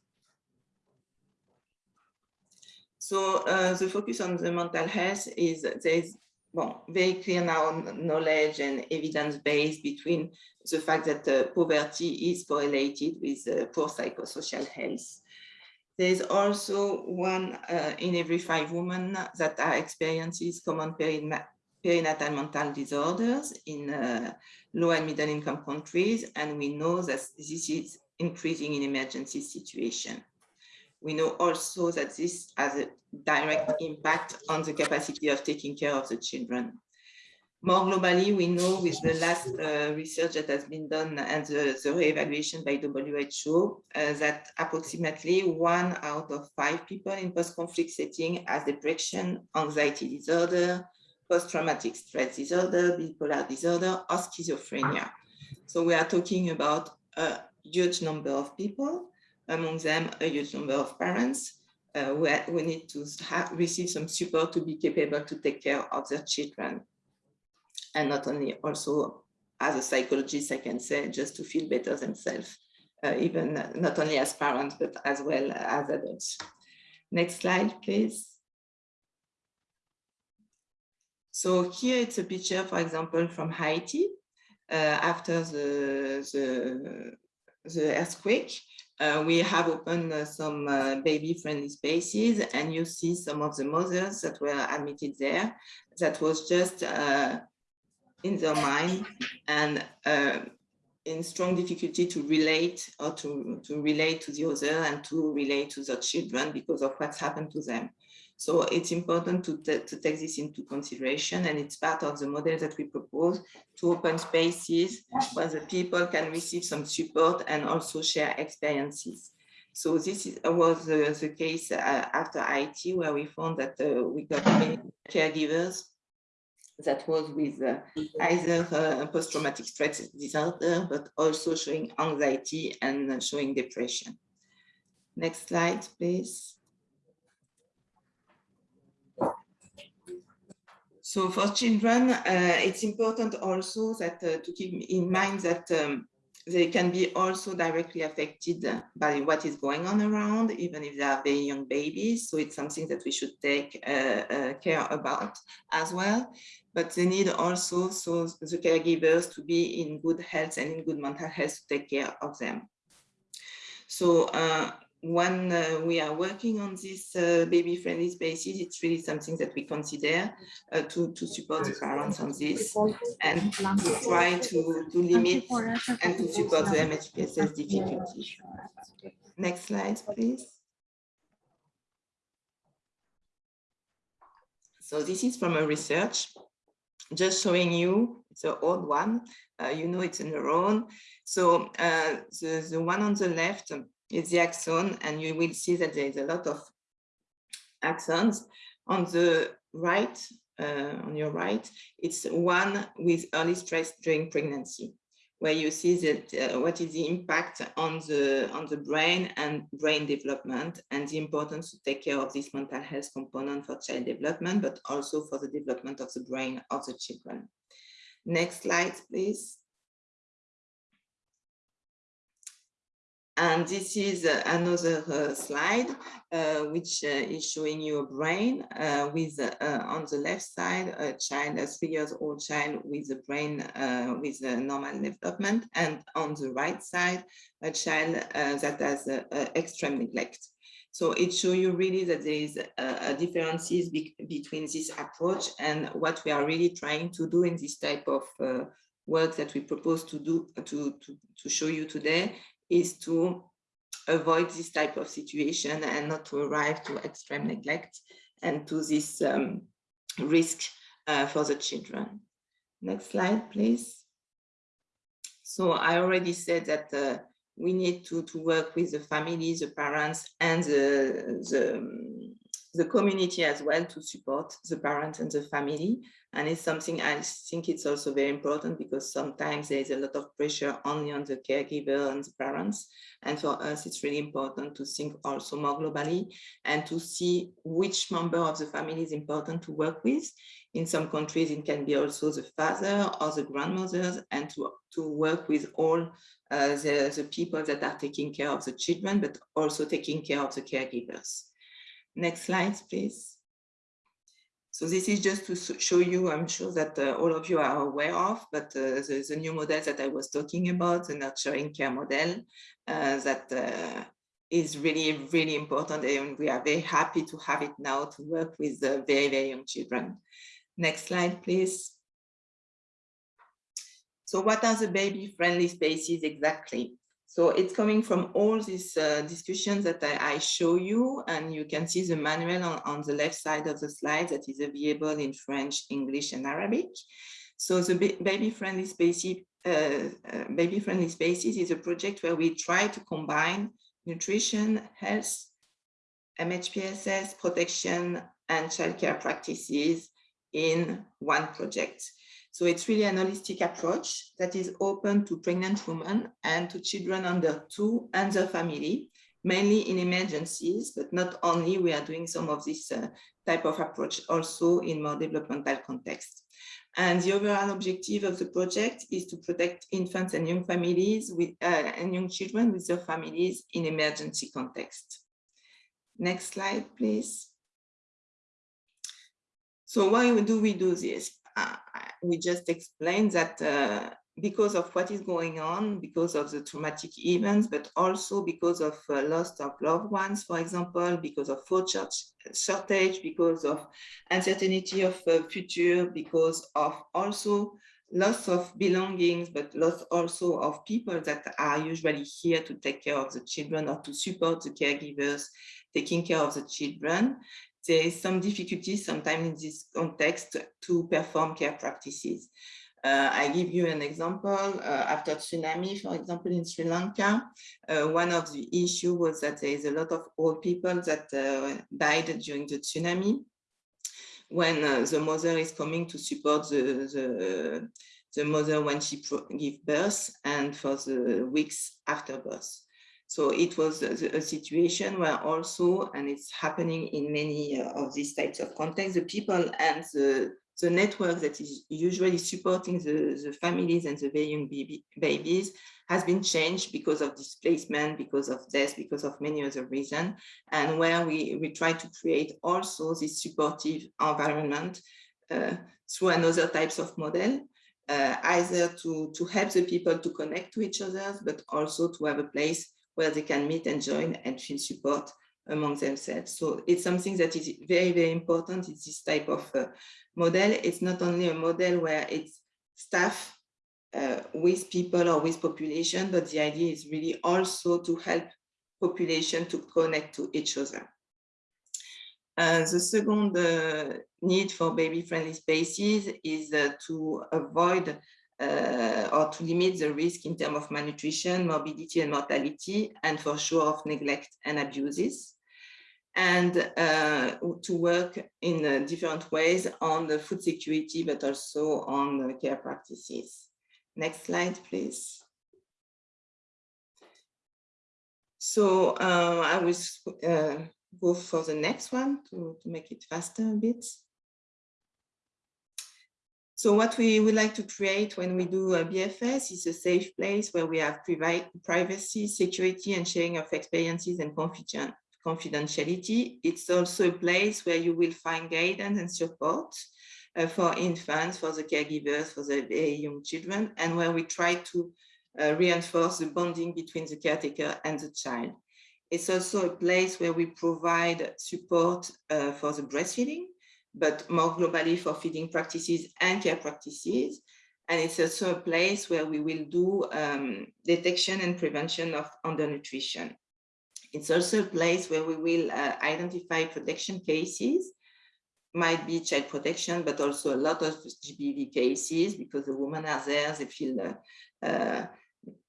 So uh, the focus on the mental health is there is well, very clear now knowledge and evidence base between the fact that uh, poverty is correlated with uh, poor psychosocial health. There is also one uh, in every five women that are experiences common perinatal mental disorders in uh, low and middle income countries. And we know that this is increasing in emergency situation. We know also that this has a direct impact on the capacity of taking care of the children. More globally, we know with the last uh, research that has been done and the, the re-evaluation by WHO uh, that approximately one out of five people in post-conflict setting has depression, anxiety disorder, post-traumatic stress disorder, bipolar disorder, or schizophrenia. So we are talking about a huge number of people, among them a huge number of parents, uh, where we need to have, receive some support to be capable to take care of their children and not only also as a psychologist, I can say just to feel better themselves, uh, even not only as parents, but as well as adults. Next slide, please. So here it's a picture, for example, from Haiti uh, after the, the, the earthquake. Uh, we have opened uh, some uh, baby-friendly spaces and you see some of the mothers that were admitted there. That was just uh, in their mind and uh, in strong difficulty to relate or to, to relate to the other and to relate to their children because of what's happened to them. So it's important to, to take this into consideration and it's part of the model that we propose to open spaces where the people can receive some support and also share experiences. So this is, was uh, the case uh, after Haiti where we found that uh, we got many caregivers that was with uh, either uh, post-traumatic stress disorder, but also showing anxiety and showing depression. Next slide, please. So for children, uh, it's important also that uh, to keep in mind that um, they can be also directly affected by what is going on around, even if they are very young babies. So it's something that we should take uh, uh, care about as well. But they need also so the caregivers to be in good health and in good mental health to take care of them. So uh, when uh, we are working on this uh, baby-friendly spaces, it's really something that we consider uh, to, to support the parents on this and to try to, to limit and to support the MHPSS difficulty. Next slide, please. So this is from a research, just showing you, it's an old one, uh, you know it's a neuron. So uh, the, the one on the left is the axon, and you will see that there is a lot of axons. On the right, uh, on your right, it's one with early stress during pregnancy, where you see that uh, what is the impact on the on the brain and brain development, and the importance to take care of this mental health component for child development, but also for the development of the brain of the children. Next slide, please. And this is uh, another uh, slide, uh, which uh, is showing you a brain uh, with uh, on the left side, a child, a three years old child with a brain with a normal development. And on the right side, a child that has extreme neglect. So it shows you really that there is a, a differences be between this approach and what we are really trying to do in this type of work that we propose to do to, to, to show you today is to avoid this type of situation and not to arrive to extreme neglect and to this um, risk uh, for the children. Next slide, please. So I already said that uh, we need to, to work with the families, the parents, and the, the, the community as well to support the parent and the family. And it's something I think it's also very important because sometimes there's a lot of pressure only on the caregiver and the parents. And for us, it's really important to think also more globally and to see which member of the family is important to work with. In some countries, it can be also the father or the grandmothers and to, to work with all uh, the, the people that are taking care of the children, but also taking care of the caregivers. Next slide, please. So this is just to show you, I'm sure that uh, all of you are aware of, but uh, the, the, new model that I was talking about, the nurturing care model, uh, that uh, is really, really important. And we are very happy to have it now to work with the very, very young children. Next slide, please. So what are the baby friendly spaces exactly? So it's coming from all these uh, discussions that I, I, show you, and you can see the manual on, on the left side of the slide that is available in French, English, and Arabic. So the baby-friendly spaces, uh, uh, baby-friendly spaces is a project where we try to combine nutrition, health, MHPSS, protection, and childcare practices in one project. So it's really an holistic approach that is open to pregnant women and to children under two and their family, mainly in emergencies, but not only we are doing some of this uh, type of approach also in more developmental context. And the overall objective of the project is to protect infants and young families with uh, and young children with their families in emergency context. Next slide, please. So why do we do this? We just explained that uh, because of what is going on, because of the traumatic events, but also because of uh, loss of loved ones, for example, because of food shortage, because of uncertainty of uh, future, because of also loss of belongings, but loss also of people that are usually here to take care of the children or to support the caregivers taking care of the children there is some difficulties sometimes in this context to perform care practices. Uh, I give you an example. Uh, after tsunami, for example, in Sri Lanka, uh, one of the issue was that there is a lot of old people that uh, died during the tsunami. When uh, the mother is coming to support the, the, the mother when she give birth and for the weeks after birth. So it was a, a, situation where also, and it's happening in many uh, of these types of contexts, the people and the, the network that is usually supporting the, the families and the very young baby, babies has been changed because of displacement, because of death, because of many other reasons, and where we, we try to create also this supportive environment uh, through another types of model, uh, either to, to help the people to connect to each other, but also to have a place where they can meet and join and feel support among themselves. So it's something that is very, very important. It's this type of uh, model. It's not only a model where it's staff uh, with people or with population, but the idea is really also to help population to connect to each other. Uh, the second uh, need for baby-friendly spaces is uh, to avoid uh, or to limit the risk in terms of malnutrition, morbidity and mortality, and for sure of neglect and abuses. And uh, to work in uh, different ways on the food security, but also on the care practices. Next slide, please. So uh, I will uh, go for the next one to, to make it faster a bit. So what we would like to create when we do a BFS is a safe place where we have privacy, security, and sharing of experiences and confidentiality. It's also a place where you will find guidance and support uh, for infants, for the caregivers, for the young children, and where we try to uh, reinforce the bonding between the caretaker and the child. It's also a place where we provide support uh, for the breastfeeding, but more globally for feeding practices and care practices. And it's also a place where we will do um, detection and prevention of undernutrition. It's also a place where we will uh, identify protection cases, might be child protection, but also a lot of GBV cases because the women are there, they feel uh, uh,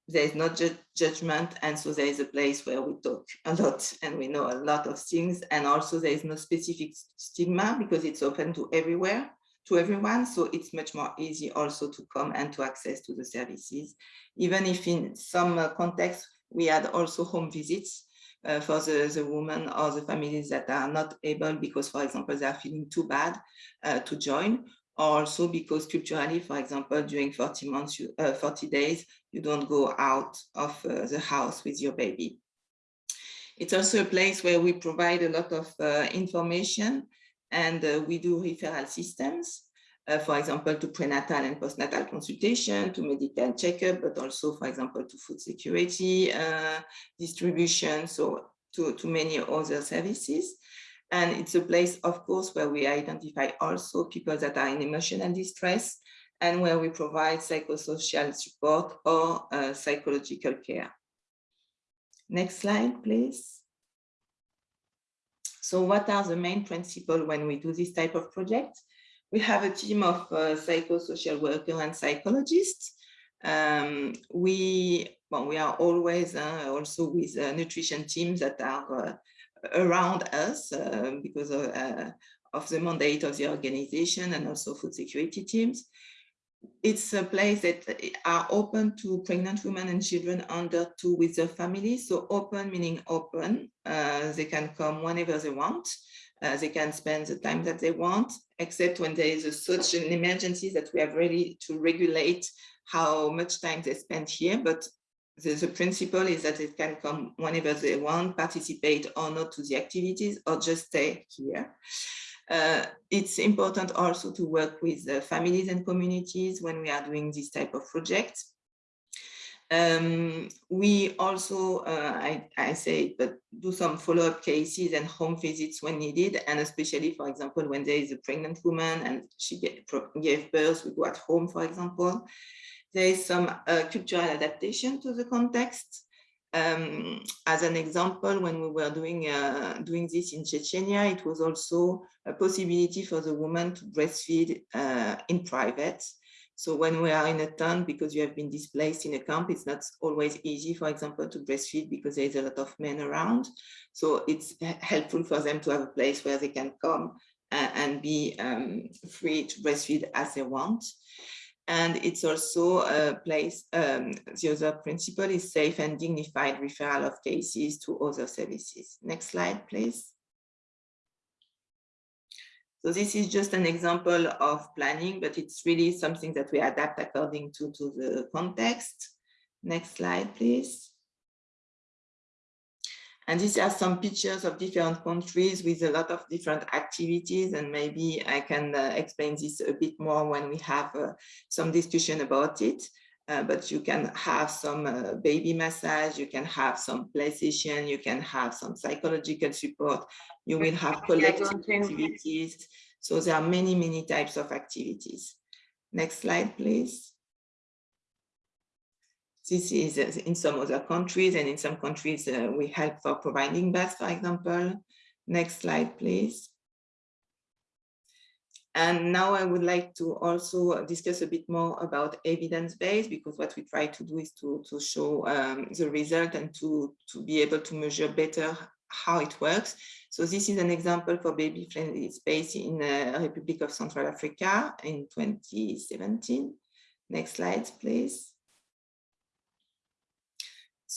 there is not ju judgment and so there is a place where we talk *laughs* a lot and we know a lot of things and also there is no specific stigma because it's open to everywhere to everyone so it's much more easy also to come and to access to the services. Even if in some uh, contexts we had also home visits uh, for the, the women or the families that are not able because for example they are feeling too bad uh, to join also because culturally, for example, during 40 months, you, uh, 40 days, you don't go out of uh, the house with your baby. It's also a place where we provide a lot of uh, information and uh, we do referral systems, uh, for example, to prenatal and postnatal consultation, to medical checkup, but also, for example, to food security uh, distribution, so to, to many other services. And it's a place, of course, where we identify also people that are in emotional distress and where we provide psychosocial support or uh, psychological care. Next slide, please. So what are the main principles when we do this type of project? We have a team of uh, psychosocial workers and psychologists. Um, we, well, we are always uh, also with uh, nutrition teams that are uh, around us uh, because of, uh, of, the mandate of the organization and also food security teams. It's a place that are open to pregnant women and children under two with their families. So open meaning open. Uh, they can come whenever they want. Uh, they can spend the time that they want, except when there is a, such an emergency that we have ready to regulate how much time they spend here. But the, the, principle is that it can come whenever they want, participate or not to the activities or just stay here. Uh, it's important also to work with families and communities when we are doing this type of projects. Um, we also, uh, I, I, say, but do some follow-up cases and home visits when needed, and especially, for example, when there is a pregnant woman and she gave birth, we go at home, for example, there is some uh, cultural adaptation to the context. Um, as an example, when we were doing uh, doing this in Chechnya, it was also a possibility for the woman to breastfeed uh, in private. So when we are in a town, because you have been displaced in a camp, it's not always easy, for example, to breastfeed because there is a lot of men around. So it's helpful for them to have a place where they can come uh, and be um, free to breastfeed as they want. And it's also a place, um, the other principle is safe and dignified referral of cases to other services. Next slide, please. So this is just an example of planning, but it's really something that we adapt according to, to the context. Next slide, please. And these are some pictures of different countries with a lot of different activities. And maybe I can uh, explain this a bit more when we have uh, some discussion about it. Uh, but you can have some uh, baby massage, you can have some play session, you can have some psychological support, you will have collective activities. So there are many, many types of activities. Next slide, please. This is uh, in some other countries and in some countries uh, we help for providing birth, for example. Next slide, please. And now I would like to also discuss a bit more about evidence-based because what we try to do is to, to show um, the result and to, to be able to measure better how it works. So this is an example for baby-friendly space in the uh, Republic of Central Africa in 2017. Next slide, please.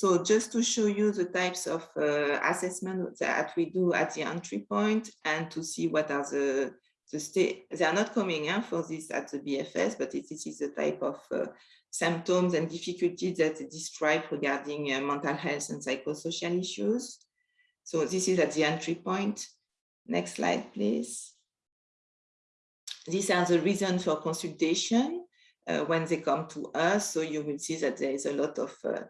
So just to show you the types of uh, assessment that we do at the entry point and to see what are the, the state, they are not coming in for this at the BFS, but it, this is the type of uh, symptoms and difficulties that they describe regarding uh, mental health and psychosocial issues. So this is at the entry point. Next slide, please. These are the reasons for consultation uh, when they come to us. So you will see that there is a lot of uh,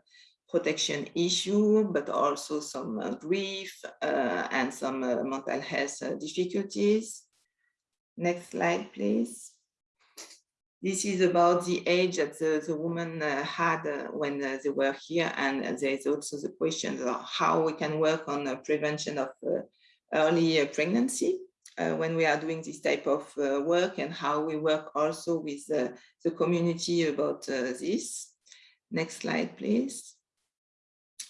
protection issue, but also some uh, grief uh, and some uh, mental health uh, difficulties. Next slide, please. This is about the age that the, the woman had when they were here. And there is also the question of how we can work on the prevention of early pregnancy uh, when we are doing this type of uh, work and how we work also with uh, the community about this. Next slide, please.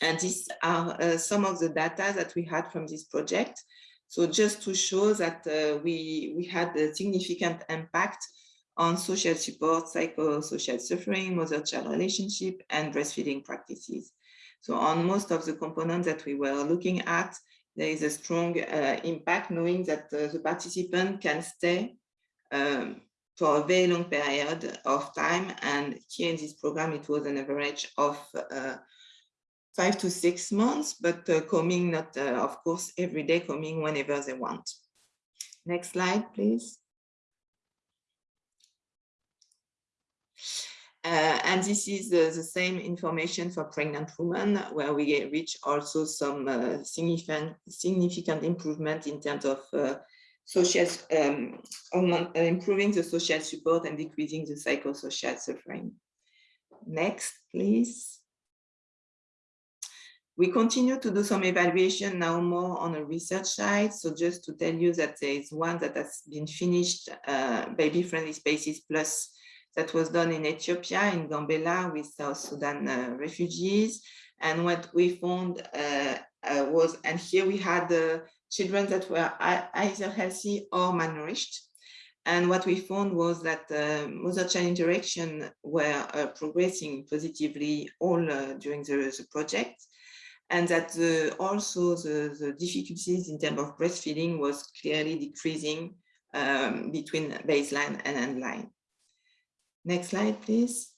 And these are uh, some of the data that we had from this project. So just to show that uh, we, we had a significant impact on social support, psychosocial suffering, mother-child relationship, and breastfeeding practices. So on most of the components that we were looking at, there is a strong uh, impact knowing that uh, the participant can stay um, for a very long period of time. And here in this program, it was an average of uh, five to six months, but uh, coming not, uh, of course, every day, coming whenever they want. Next slide, please. Uh, and this is the, the, same information for pregnant women, where we reach also some uh, significant, significant improvement in terms of uh, social, um, uh, improving the social support and decreasing the psychosocial suffering. Next, please. We continue to do some evaluation now more on a research side. So just to tell you that there is one that has been finished, uh, Baby Friendly Spaces Plus that was done in Ethiopia, in Gambela with South Sudan uh, refugees. And what we found uh, uh, was, and here we had the children that were either healthy or malnourished. And what we found was that uh, mother-child interaction were uh, progressing positively all uh, during the, the, project. And that the, also the, the, difficulties in terms of breastfeeding was clearly decreasing um, between baseline and endline. Next slide, please.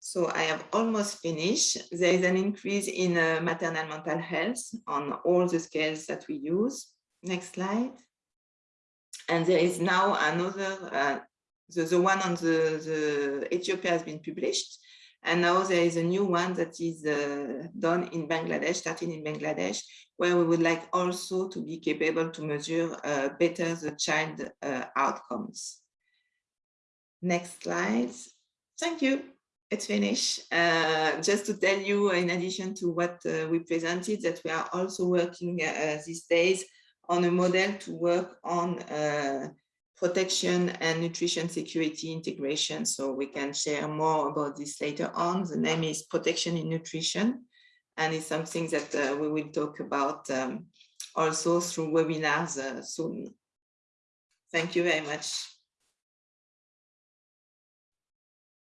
So I have almost finished. There is an increase in uh, maternal mental health on all the scales that we use. Next slide. And there is now another, uh, the, the one on the, the Ethiopia has been published. And now there is a new one that is uh, done in Bangladesh, starting in Bangladesh, where we would like also to be capable to measure uh, better the child uh, outcomes. Next slide. Thank you. It's finished. Uh, just to tell you, in addition to what uh, we presented, that we are also working uh, these days on a model to work on protection and nutrition security integration. So we can share more about this later on. The name is Protection in Nutrition, and it's something that uh, we will talk about um, also through webinars uh, soon. Thank you very much.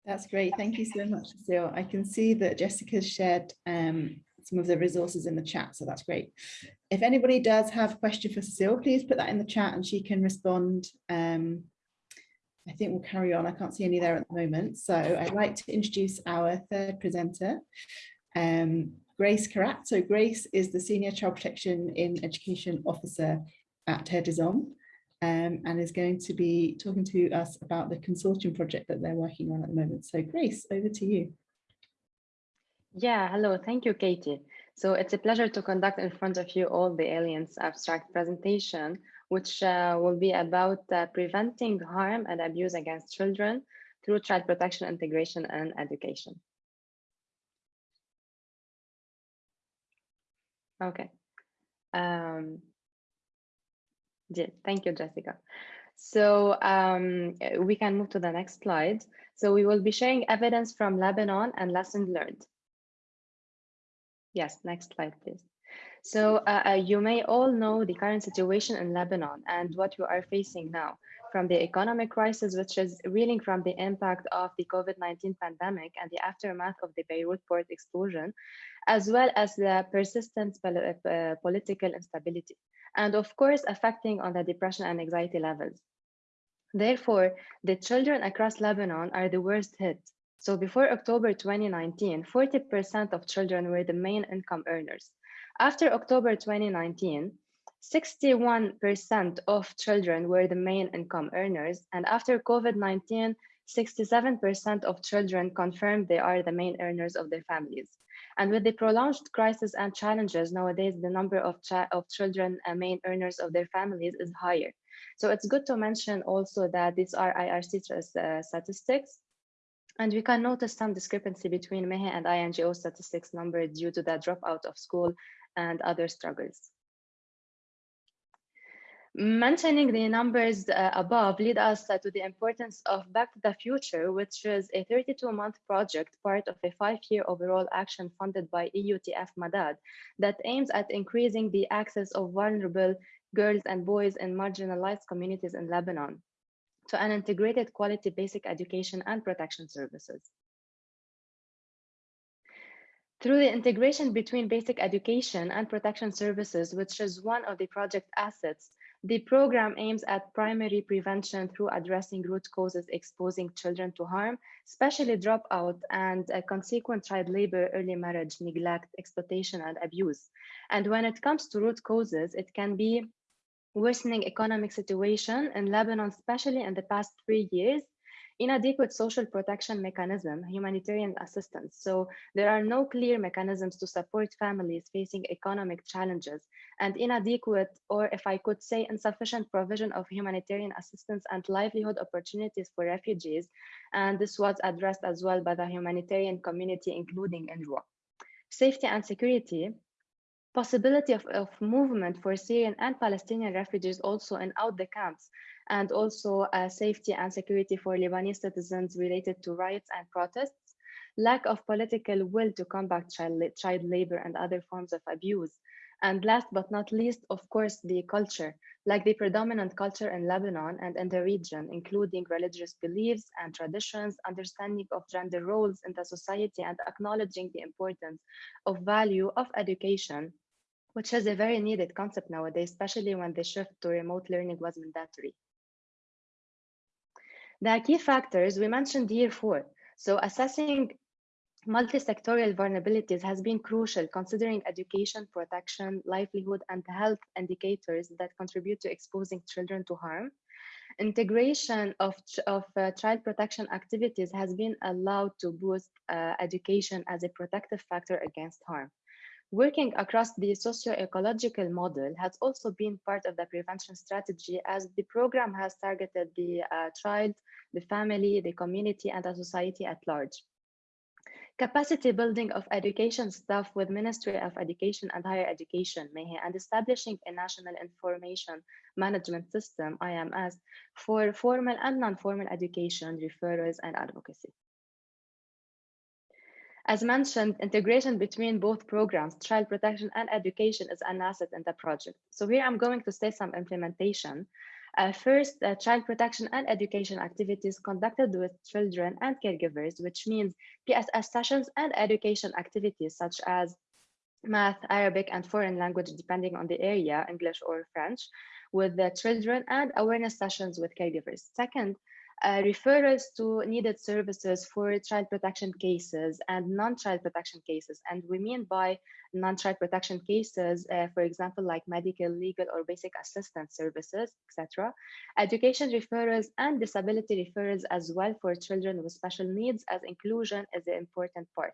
That's great. Thank you so much, Cecile. I can see that Jessica's shared um, some of the resources in the chat, so that's great. If anybody does have a question for Cecile, please put that in the chat and she can respond. Um, I think we'll carry on. I can't see any there at the moment. So I'd like to introduce our third presenter, um, Grace Karat. So Grace is the Senior Child Protection in Education Officer at des um, and is going to be talking to us about the consortium project that they're working on at the moment. So Grace, over to you. Yeah, hello, thank you, Katie. So it's a pleasure to conduct in front of you all the Alliance abstract presentation, which uh, will be about uh, preventing harm and abuse against children through child protection, integration, and education. Okay. Um, yeah, thank you, Jessica. So um, we can move to the next slide. So we will be sharing evidence from Lebanon and lessons learned. Yes, next slide, please. So uh, uh, you may all know the current situation in Lebanon and what we are facing now from the economic crisis, which is reeling from the impact of the COVID-19 pandemic and the aftermath of the Beirut port explosion, as well as the persistent uh, political instability, and of course, affecting on the depression and anxiety levels. Therefore, the children across Lebanon are the worst hit. So before October 2019, 40% of children were the main income earners. After October 2019, 61% of children were the main income earners. And after COVID-19, 67% of children confirmed they are the main earners of their families. And with the prolonged crisis and challenges nowadays, the number of, of children uh, main earners of their families is higher. So it's good to mention also that these are IRC uh, statistics. And we can notice some discrepancy between MEHE and INGO statistics number due to the dropout of school and other struggles. Mentioning the numbers uh, above lead us uh, to the importance of Back to the Future, which is a 32-month project, part of a five-year overall action funded by EUTF Madad that aims at increasing the access of vulnerable girls and boys in marginalized communities in Lebanon to an integrated quality basic education and protection services. Through the integration between basic education and protection services, which is one of the project assets, the program aims at primary prevention through addressing root causes exposing children to harm, especially dropout and uh, consequent child labor, early marriage, neglect, exploitation, and abuse. And when it comes to root causes, it can be worsening economic situation in Lebanon, especially in the past three years, inadequate social protection mechanism, humanitarian assistance. So there are no clear mechanisms to support families facing economic challenges and inadequate, or if I could say insufficient provision of humanitarian assistance and livelihood opportunities for refugees. And this was addressed as well by the humanitarian community, including UNRWA. Safety and security, possibility of, of movement for Syrian and Palestinian refugees also in out the camps and also uh, safety and security for Lebanese citizens related to riots and protests, lack of political will to combat child, child labor and other forms of abuse. And last but not least, of course, the culture, like the predominant culture in Lebanon and in the region, including religious beliefs and traditions, understanding of gender roles in the society, and acknowledging the importance of value of education, which is a very needed concept nowadays, especially when the shift to remote learning was mandatory. The key factors we mentioned here four. So assessing multi-sectorial vulnerabilities has been crucial considering education, protection, livelihood, and health indicators that contribute to exposing children to harm. Integration of, of uh, child protection activities has been allowed to boost uh, education as a protective factor against harm. Working across the socio-ecological model has also been part of the prevention strategy as the program has targeted the uh, child, the family, the community, and the society at large. Capacity building of education staff with Ministry of Education and Higher Education, MEHE, and establishing a National Information Management System, IMS, for formal and non-formal education, referrals, and advocacy. As mentioned, integration between both programs, child protection and education is an asset in the project. So here I'm going to say some implementation. Uh, first, uh, child protection and education activities conducted with children and caregivers, which means PSS sessions and education activities such as math, Arabic, and foreign language, depending on the area, English or French, with the children and awareness sessions with caregivers. Second, uh, referrals to needed services for child protection cases and non-child protection cases. And we mean by non-child protection cases, uh, for example, like medical, legal, or basic assistance services, etc. Education referrals and disability referrals as well for children with special needs as inclusion is an important part.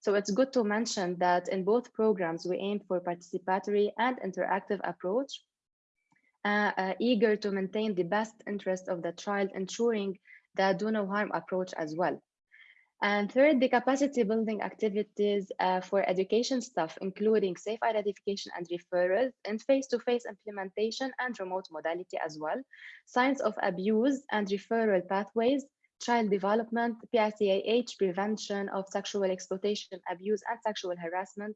So it's good to mention that in both programs, we aim for participatory and interactive approach eager to maintain the best interest of the child, ensuring the do no harm approach as well. And third, the capacity building activities uh, for education staff, including safe identification and referrals, and face-to-face -face implementation and remote modality as well, signs of abuse and referral pathways, child development, PSEAH, prevention of sexual exploitation, abuse, and sexual harassment,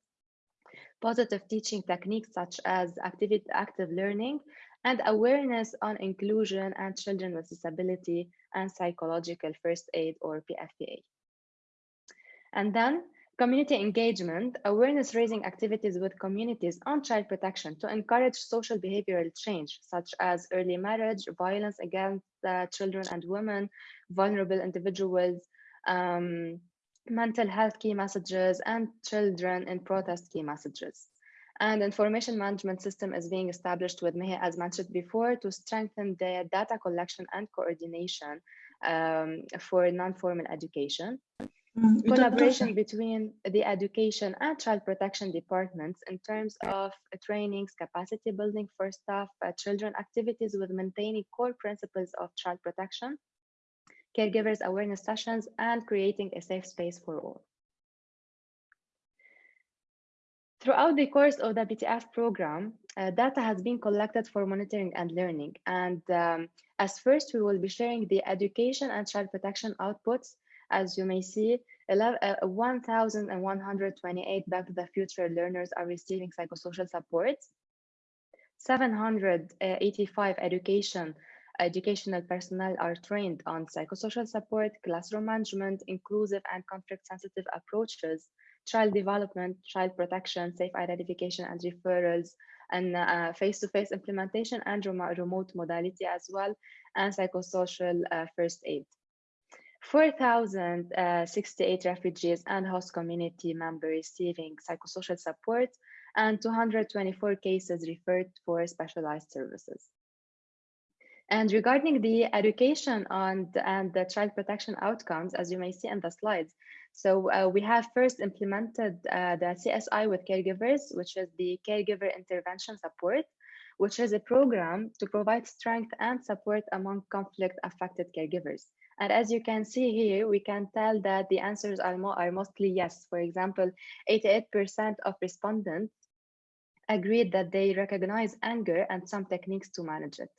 positive teaching techniques such as active, active learning, and awareness on inclusion and children with disability and psychological first aid or PFPA. And then Community engagement, awareness raising activities with communities on child protection to encourage social behavioral change, such as early marriage, violence against uh, children and women, vulnerable individuals, um, mental health key messages, and children in protest key messages. And information management system is being established with Mehe, as mentioned before, to strengthen the data collection and coordination um, for non-formal education. Collaboration between the education and child protection departments in terms of trainings, capacity building for staff, uh, children activities with maintaining core principles of child protection, caregivers awareness sessions, and creating a safe space for all. Throughout the course of the BTF program, uh, data has been collected for monitoring and learning. And um, as first, we will be sharing the education and child protection outputs. As you may see, 1,128 Back to the Future learners are receiving psychosocial support. 785 education educational personnel are trained on psychosocial support, classroom management, inclusive and conflict-sensitive approaches, child development, child protection, safe identification and referrals, and uh, face-to-face -face implementation and remote modality as well, and psychosocial uh, first aid. 4,068 refugees and host community members receiving psychosocial support, and 224 cases referred for specialized services. And regarding the education on the, and the child protection outcomes, as you may see in the slides, so uh, we have first implemented uh, the CSI with caregivers, which is the caregiver intervention support, which is a program to provide strength and support among conflict affected caregivers. And as you can see here, we can tell that the answers are, mo are mostly yes. For example, 88% of respondents agreed that they recognize anger and some techniques to manage it.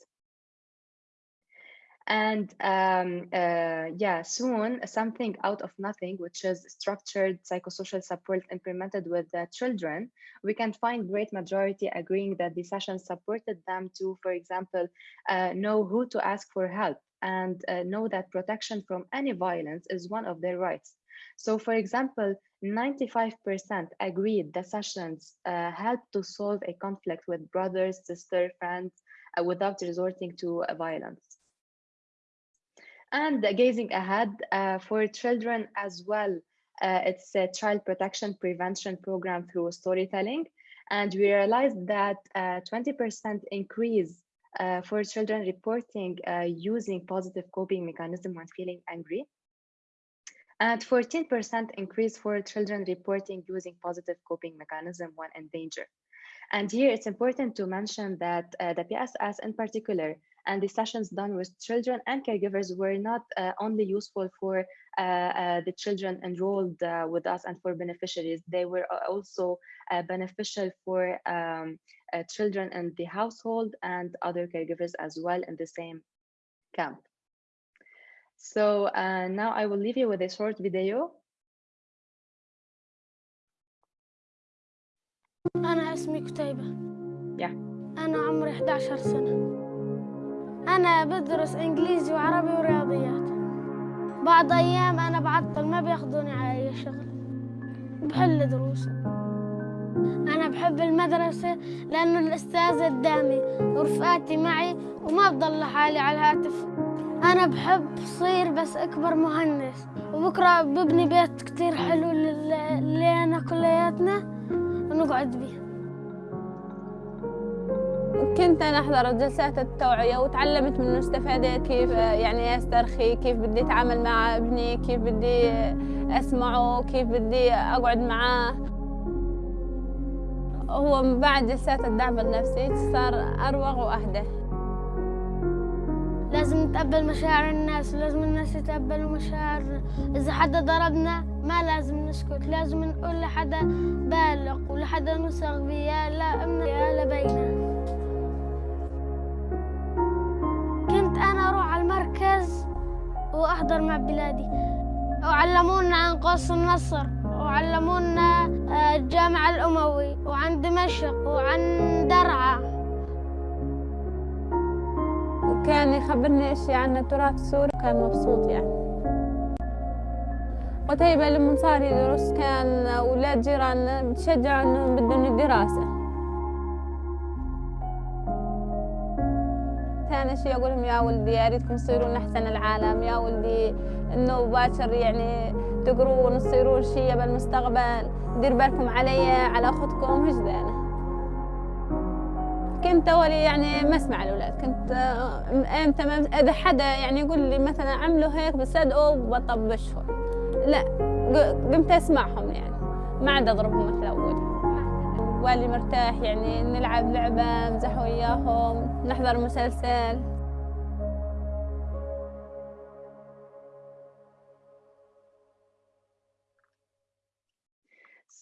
And um, uh, yeah, soon something out of nothing, which is structured psychosocial support implemented with the children, we can find great majority agreeing that the session supported them to, for example, uh, know who to ask for help and uh, know that protection from any violence is one of their rights. So for example, 95% agreed the sessions uh, helped to solve a conflict with brothers, sisters, friends uh, without resorting to violence and gazing ahead uh, for children as well. Uh, it's a child protection prevention program through storytelling. And we realized that 20% uh, increase uh, for children reporting uh, using positive coping mechanism when feeling angry. And 14% increase for children reporting using positive coping mechanism when in danger. And here it's important to mention that uh, the PSS in particular and the sessions done with children and caregivers were not uh, only useful for uh, uh, the children enrolled uh, with us and for beneficiaries, they were also uh, beneficial for um, uh, children in the household and other caregivers as well in the same camp. So now I will leave you with a short video أنا اسمي كتيبة Yeah. أنا عمري 11 سنة أنا بدرس إنجليزي وعربي ورياضيات. بعض أيام أنا بعطل ما بياخذوني على أي شغل. بحل دروسي. أنا بحب المدرسة لأنه الأستاذ قدامي ورفقاتي معي وما بضل لحالي على الهاتف. أنا بحب صير بس أكبر مهندس. وبكرة ببني بيت كتير حلو اللي أنا كلياتنا ونقعد بيه. كنت أنا أحضر جلسات التوعية وتعلمت منه استفادت كيف يعني أسترخي كيف بدي أتعامل مع ابني كيف بدي أسمعه كيف بدي أقعد معاه. هو بعد جلسات الدعم النفسي صار أروق وأهدى. لازم نتقبل مشاعر الناس ولازم الناس يتقبلوا مشاعرنا إذا حدا ضربنا ما لازم نسكت لازم نقول لحدا بالغ ولحدا نصغ بيه يا لا أمنا يا لبينا كنت أنا أروح على المركز وأحضر مع بلادي. وعلمونا عن قوس النصر وعلمونا الجامع الأموي وعن دمشق وعن درعا. وكان يخبرني اشياء عن التراث السوري كان مبسوط يعني. قتيبة لما صار يدرس كان أولاد جيراننا بتشجعوا إنهم بدهم الدراسة ثاني شيء أقول لهم يا ولدي يا ريتكم تصيرون أحسن العالم. يا ولدي إنه باكر يعني تقرون تصيرون شيء بالمستقبل. دير بالكم علي على أختكم. هجدانة كنت أولي يعني ما أسمع الأولاد. كنت إمتى إذا حدا يعني يقول لي مثلا عملوا هيك بصدقوا وبطبشهم لا قمت أسمعهم يعني. ما عاد أضربهم مثل أول والي مرتاح يعني نلعب لعبة نمزح وياهم نحضر مسلسل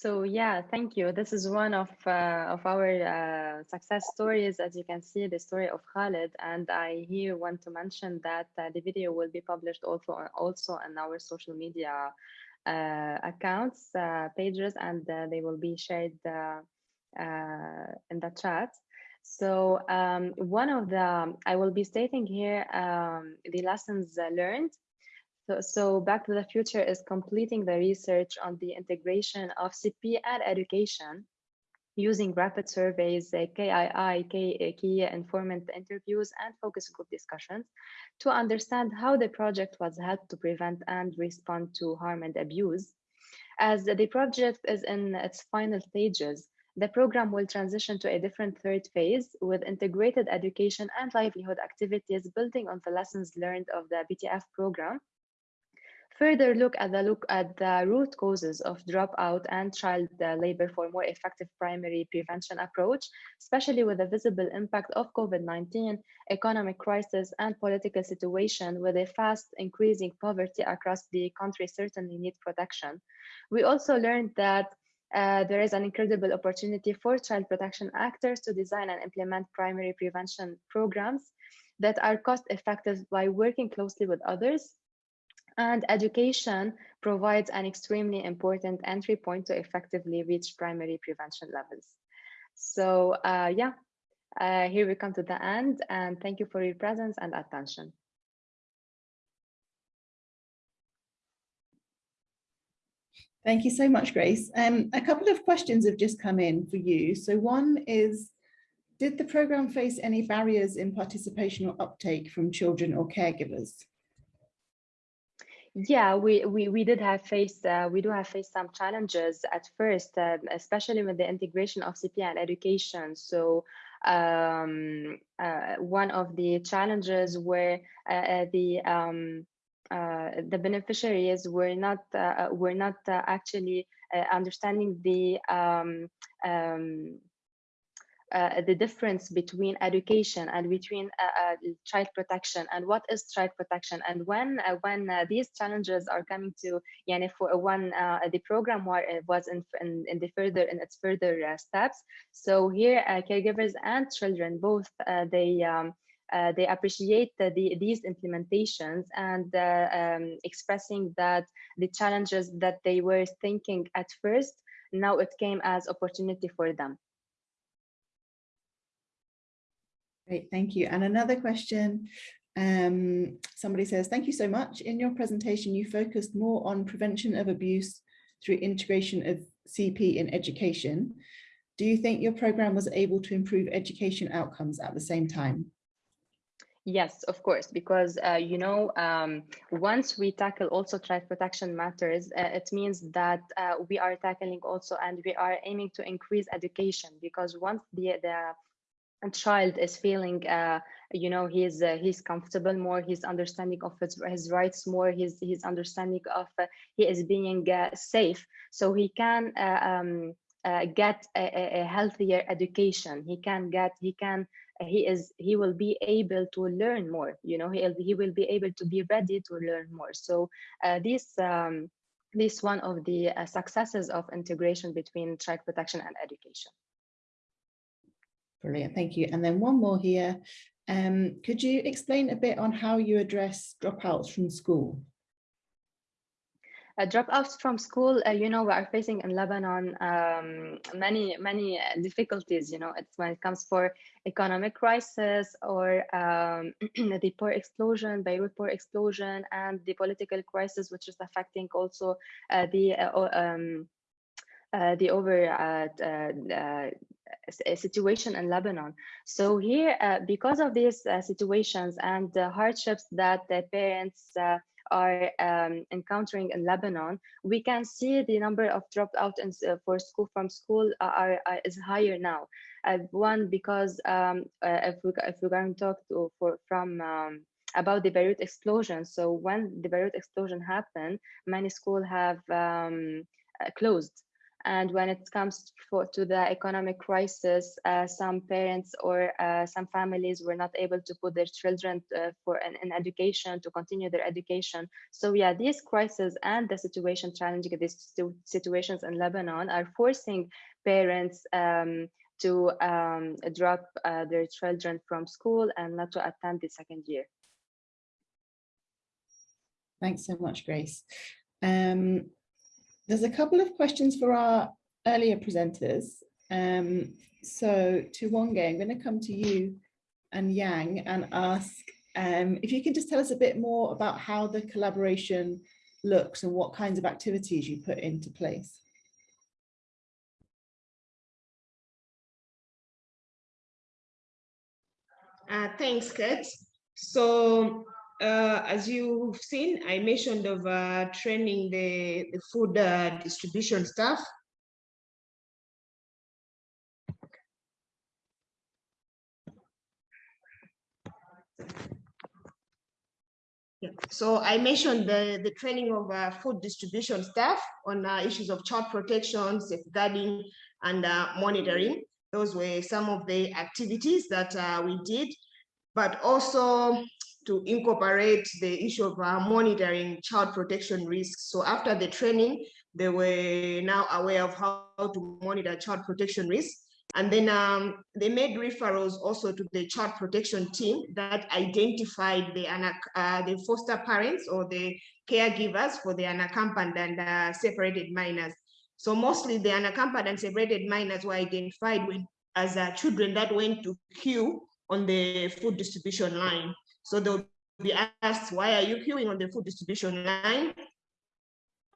So yeah, thank you. This is one of uh, of our uh, success stories. As you can see, the story of Khalid, and I here want to mention that uh, the video will be published also also on our social media uh, accounts, uh, pages, and uh, they will be shared in the chat. So um, one of the I will be stating here um, the lessons learned so, so Back to the Future is completing the research on the integration of CP and education using rapid surveys, uh, KII, key informant interviews, and focus group discussions to understand how the project was helped to prevent and respond to harm and abuse. As the project is in its final stages, the program will transition to a different third phase with integrated education and livelihood activities building on the lessons learned of the BTF program Further look at the look at the root causes of dropout and child uh, labor for more effective primary prevention approach, especially with the visible impact of COVID-19, economic crisis, and political situation with a fast increasing poverty across the country certainly need protection. We also learned that uh, there is an incredible opportunity for child protection actors to design and implement primary prevention programs that are cost effective by working closely with others and education provides an extremely important entry point to effectively reach primary prevention levels. So uh, yeah, uh, here we come to the end and thank you for your presence and attention. Thank you so much, Grace. Um, a couple of questions have just come in for you. So one is, did the program face any barriers in participation or uptake from children or caregivers? Yeah, we, we, we did have faced, uh, we do have faced some challenges at first, uh, especially with the integration of CP and education. So um, uh, one of the challenges were uh, uh, the um, the beneficiaries were not were not actually understanding the um, um uh, the difference between education and between uh, uh, child protection and what is child protection. And when uh, when uh, these challenges are coming to yani for when the program was in, in, in the further in its further steps. So here caregivers and children both they um, uh, they appreciate the, the, these implementations and uh, um, expressing that the challenges that they were thinking at first now it came as opportunity for them Great, thank you. And another question, um, somebody says, thank you so much. In your presentation, you focused more on prevention of abuse through integration of CP in education. Do you think your program was able to improve education outcomes at the same time? Yes, of course, because, uh, you know, um, once we tackle also child protection matters, uh, it means that uh, we are tackling also and we are aiming to increase education because once the, the child is feeling uh, you know he's uh, he's comfortable more he's understanding of his, his rights more his he's understanding of uh, he is being safe so he can um, uh, get a, a, healthier education. He can get he can he is he will be able to learn more you know he, he will be able to be ready to learn more so this um, this one of the successes of integration between child protection and education Brilliant, thank you. And then one more here. Um, could you explain a bit on how you address dropouts from school? Uh, dropouts from school, uh, you know, we are facing in Lebanon um, many, many difficulties, you know, it's when it comes for economic crisis or um, *clears throat* the poor explosion, Beirut poor explosion, and the political crisis, which is affecting also uh, the uh, um, uh, the over uh, situation in Lebanon. So here, because of these situations and the hardships that the parents are um, encountering in Lebanon, we can see the number of dropped out in, uh, for school from school are, are, is higher now. Uh, one because um, uh, if we if we're going to talk to, for from um, about the Beirut explosion. So when the Beirut explosion happened, many schools have um, uh, closed and when it comes for, to the economic crisis, uh, some parents or uh, some families were not able to put their children uh, for an, an, education to continue their education. So yeah, these crises and the situation challenging these situations in Lebanon are forcing parents um, to um, drop uh, their children from school and not to attend the second year. Thanks so much, Grace. Um, there's a couple of questions for our earlier presenters. Um, so Tiwonge, I'm going to come to you and Yang and ask um, if you can just tell us a bit more about how the collaboration looks and what kinds of activities you put into place. Uh, thanks, Kate. So uh, as you've seen, I mentioned of uh, training the, the food uh, distribution staff. So I mentioned the, the training of uh, food distribution staff on uh, issues of child protection, safeguarding, and uh, monitoring. Those were some of the activities that we did, but also to incorporate the issue of uh, monitoring child protection risks. So after the training, they were now aware of how to monitor child protection risks. And then um, they made referrals also to the child protection team that identified the, uh, the foster parents or the caregivers for the unaccompanied and uh, separated minors. So mostly the unaccompanied and separated minors were identified as uh, children that went to queue on the food distribution line. So they'll be asked, why are you queuing on the food distribution line?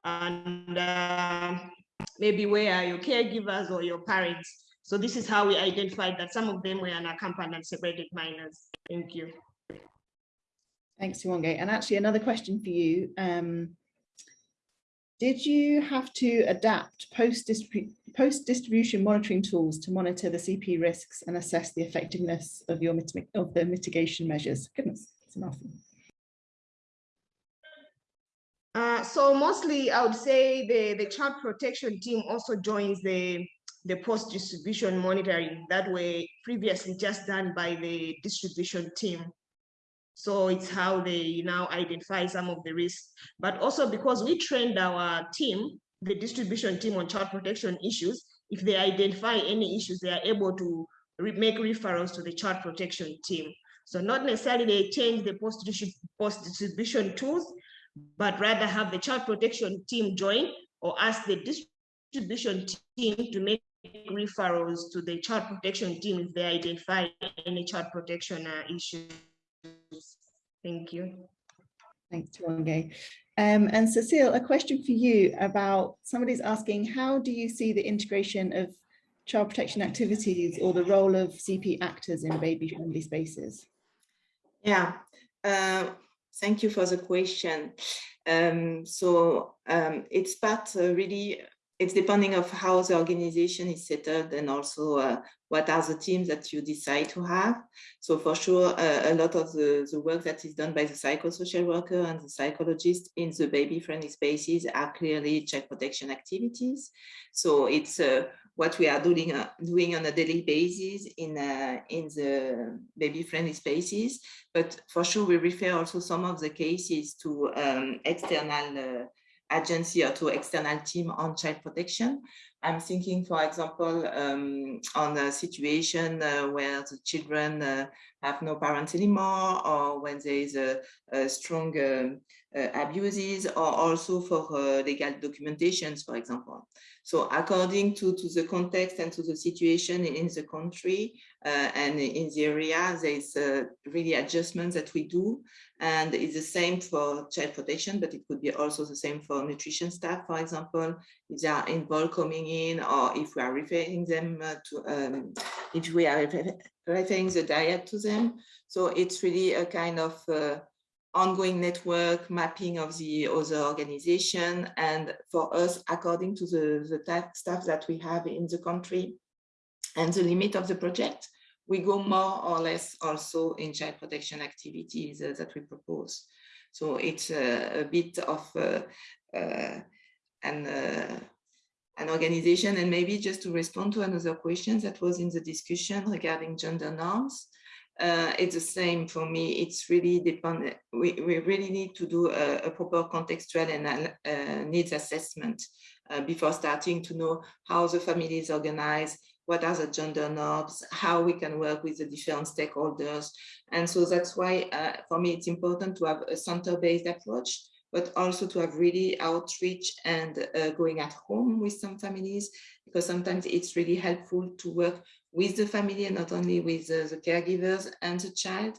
And uh, maybe where are your caregivers or your parents? So this is how we identified that some of them were unaccompanied and separated minors. Thank you. Thanks, Tiwonge. And actually another question for you. Um, did you have to adapt post-distribution post monitoring tools to monitor the CP risks and assess the effectiveness of your of the mitigation measures? Goodness, it's an awesome. Uh, so mostly I would say the, the child protection team also joins the, the post-distribution monitoring that were previously just done by the distribution team. So it's how they now identify some of the risks, but also because we trained our team, the distribution team on child protection issues, if they identify any issues, they are able to re make referrals to the child protection team. So not necessarily they change the post-distribution tools, but rather have the child protection team join or ask the distribution team to make referrals to the child protection team if they identify any child protection uh, issues. Thank you. Thanks, Tiwonge. Um, and Cecile, a question for you about somebody's asking, how do you see the integration of child protection activities or the role of CP actors in baby-friendly spaces? Yeah, uh, thank you for the question. Um, so um, it's part uh, really it's depending of how the organization is set up and also uh, what are the teams that you decide to have. So for sure, uh, a lot of the, the work that is done by the psychosocial worker and the psychologist in the baby-friendly spaces are clearly child protection activities. So it's uh, what we are doing uh, doing on a daily basis in uh, in the baby-friendly spaces. But for sure, we refer also some of the cases to um, external uh, agency or to external team on child protection. I'm thinking, for example, um, on a situation uh, where the children uh, have no parents anymore, or when there is a, a strong um, uh, abuses, or also for uh, legal documentations, for example. So according to, to the context and to the situation in the country uh, and in the area, there's uh, really adjustments that we do. And it's the same for child protection, but it could be also the same for nutrition staff, for example, if they are involved coming in or if we are referring them uh, to, um, if we are referring the diet to them. So it's really a kind of uh, ongoing network mapping of the other organization and for us according to the, the staff that we have in the country and the limit of the project we go more or less also in child protection activities uh, that we propose. So it's uh, a bit of uh, uh an uh, an organization and maybe just to respond to another question that was in the discussion regarding gender norms uh, it's the same for me. It's really dependent. We, we really need to do a, a proper contextual and uh, needs assessment uh, before starting to know how the family is organized, what are the gender norms, how we can work with the different stakeholders. And so that's why uh, for me, it's important to have a center-based approach but also to have really outreach and uh, going at home with some families, because sometimes it's really helpful to work with the family and not only with uh, the caregivers and the child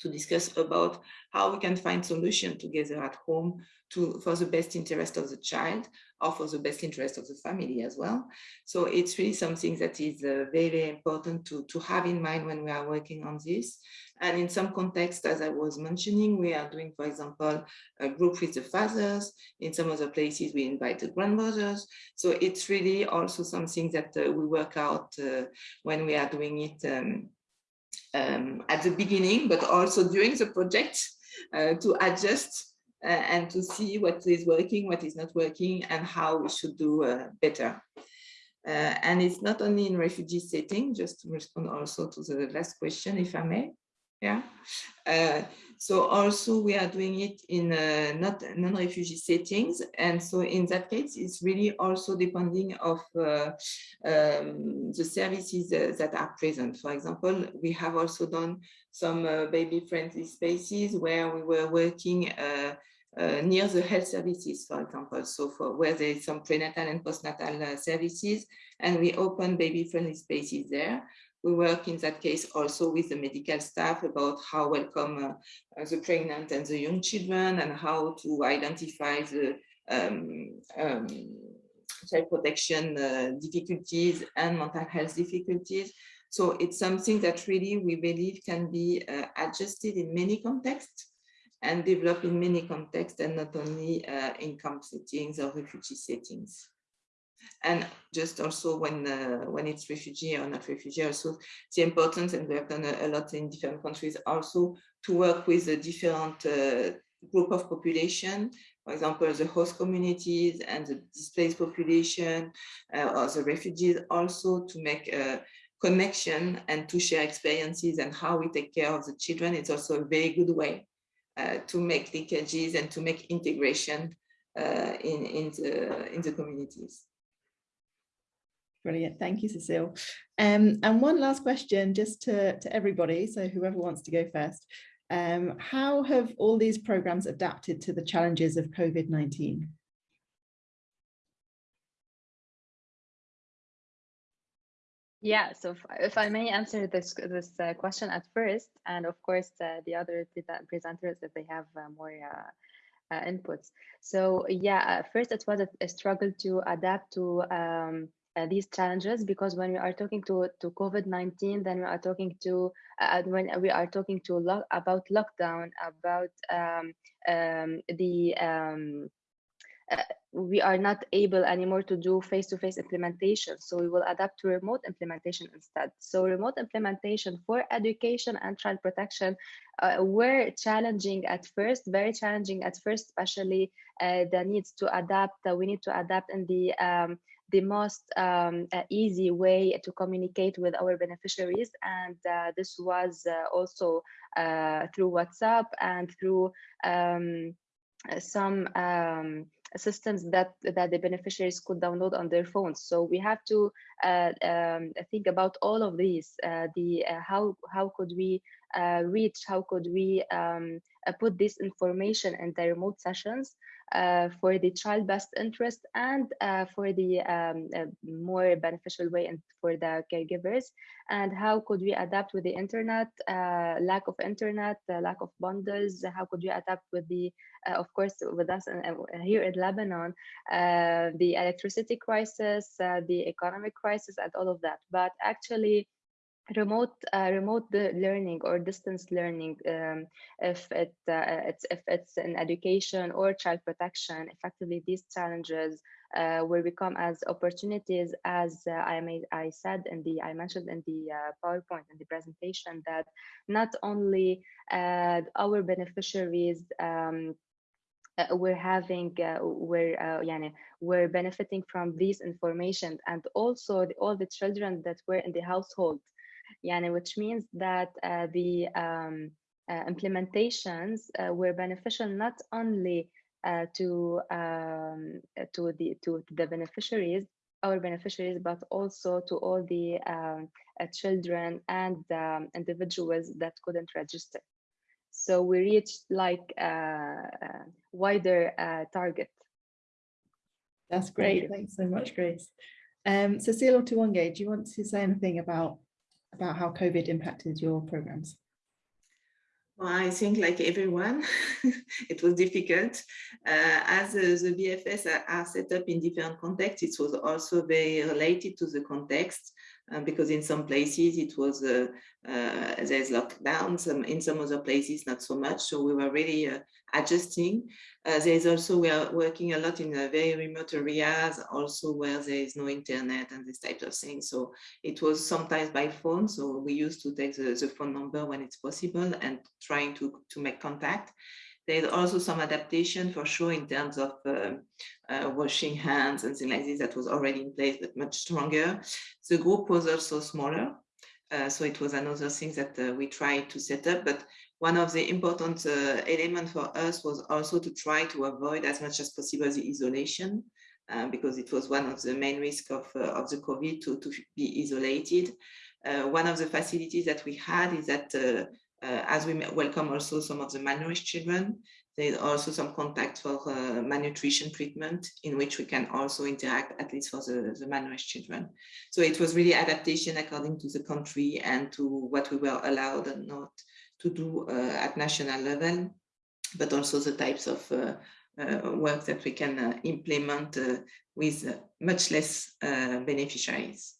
to discuss about how we can find solution together at home to for the best interest of the child or for the best interest of the family as well. So it's really something that is uh, very important to, to have in mind when we are working on this. And in some context, as I was mentioning, we are doing, for example, a group with the fathers. In some other places, we invite the grandmothers. So it's really also something that uh, we work out uh, when we are doing it um, um, at the beginning, but also during the project uh, to adjust uh, and to see what is working, what is not working, and how we should do uh, better. Uh, and it's not only in refugee setting, just to respond also to the last question, if I may. Yeah. Uh, so also we are doing it in uh, not non-refugee settings. And so in that case, it's really also depending of uh, um, the services uh, that are present. For example, we have also done some uh, baby-friendly spaces where we were working uh, uh, near the health services, for example, so for where there is some prenatal and postnatal uh, services, and we open baby-friendly spaces there. We work in that case also with the medical staff about how welcome uh, the pregnant and the young children and how to identify the um, um, child protection uh, difficulties and mental health difficulties. So it's something that really we believe can be uh, adjusted in many contexts and developed in many contexts and not only uh, in camp settings or refugee settings and just also when uh, when it's refugee or not refugee also the importance and we have done a, a lot in different countries also to work with a different uh, group of population for example the host communities and the displaced population uh, or the refugees also to make a connection and to share experiences and how we take care of the children. It's also a very good way uh, to make linkages and to make integration uh, in in the in the communities Brilliant. Thank you, Cecile. Um, and one last question just to, to everybody. So whoever wants to go first. Um, how have all these programs adapted to the challenges of COVID-19? Yeah, so if, if, I may answer this this uh, question at first, and of course uh, the other presenters if they have uh, more uh, uh, inputs. So yeah, first it was a, a struggle to adapt to um, uh, these challenges because when we are talking to to COVID-19, then we are talking to uh, when we are talking to lo about lockdown, about um, um, the um, uh, we are not able anymore to do face-to-face -face implementation. So we will adapt to remote implementation instead. So remote implementation for education and child protection uh, were challenging at first, very challenging at first, especially uh, the needs to adapt. Uh, we need to adapt in the um, the most um, uh, easy way to communicate with our beneficiaries. And uh, this was uh, also through WhatsApp and through um, some um, systems that that the beneficiaries could download on their phones. So we have to uh, um, think about all of these. Uh, the uh, how how could we reach? How could we um, put this information in the remote sessions for the child best interest and uh, for the um, uh, more beneficial way and for the caregivers? And how could we adapt with the internet uh, lack of internet lack of bundles? How could we adapt with the uh, of course with us here in lebanon the electricity crisis the economic crisis and all of that? But actually remote uh, remote learning or distance learning um, if it uh, it's if it's in education or child protection effectively these challenges uh, will become as opportunities as uh, I made I said in the I mentioned in the uh, PowerPoint in the presentation that not only uh, our beneficiaries um, we're having we're uh, we're benefiting from this information and also the, all the children that were in the household yani, which means that uh, the um, uh, implementations uh, were beneficial not only to um, to the to the beneficiaries our beneficiaries, but also to all the um, uh, children and um, individuals that couldn't register. So we reached like a wider uh, target. That's great. Thanks so much, Grace. Um, Cecile or Tiwonge, do you want to say anything about about how COVID impacted your programs? Well, I think like everyone, *laughs* it was difficult. Uh, as uh, the BFS are, are, set up in different contexts, it was also very related to the context uh, because in some places it was, uh, uh, there's lockdowns, um, in some other places not so much. So we were really uh, adjusting. Uh, there's also, we are working a lot in very remote areas, also where there is no internet and this type of thing. So it was sometimes by phone. So we used to take the, the phone number when it's possible and trying to, to make contact. There's also some adaptation for sure in terms of uh, uh, washing hands and things like this that was already in place, but much stronger. The group was also smaller. Uh, so it was another thing that uh, we tried to set up, but one of the important uh, elements for us was also to try to avoid as much as possible the isolation uh, because it was one of the main risks of, uh, of the COVID to, to be isolated. One of the facilities that we had is that as we welcome also some of the malnourished children, there's also some contact for malnutrition treatment in which we can also interact at least for the, the malnourished children. So it was really adaptation according to the country and to what we were allowed and not to do uh, at national level, but also the types of uh, uh, work that we can implement with much less beneficiaries.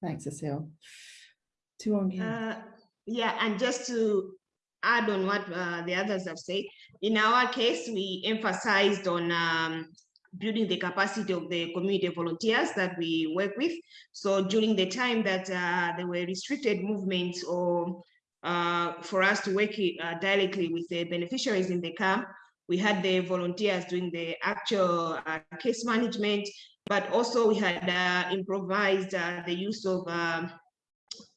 Thanks, Cecile. Uh, yeah, and just to add on what uh, the others have said, in our case, we emphasized on um, building the capacity of the community volunteers that we work with. So during the time that uh, there were restricted movements or uh, for us to work uh, directly with the beneficiaries in the camp, we had the volunteers doing the actual uh, case management, but also we had uh, improvised uh, the use of um,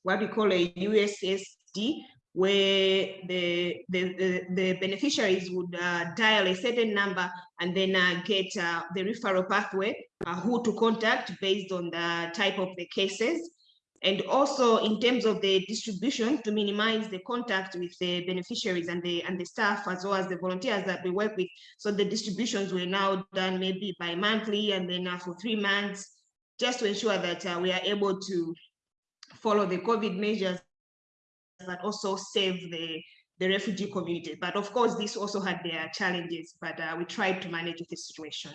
what we call a USSD, where the, the, the, the beneficiaries would uh, dial a certain number and then uh, get uh, the referral pathway, uh, who to contact based on the type of the cases. And also in terms of the distribution to minimize the contact with the beneficiaries and the, and the staff as well as the volunteers that we work with. So the distributions were now done maybe by monthly and then uh, for three months, just to ensure that uh, we are able to follow the COVID measures but also save the, the refugee community. But of course, this also had their challenges, but uh, we tried to manage the situation.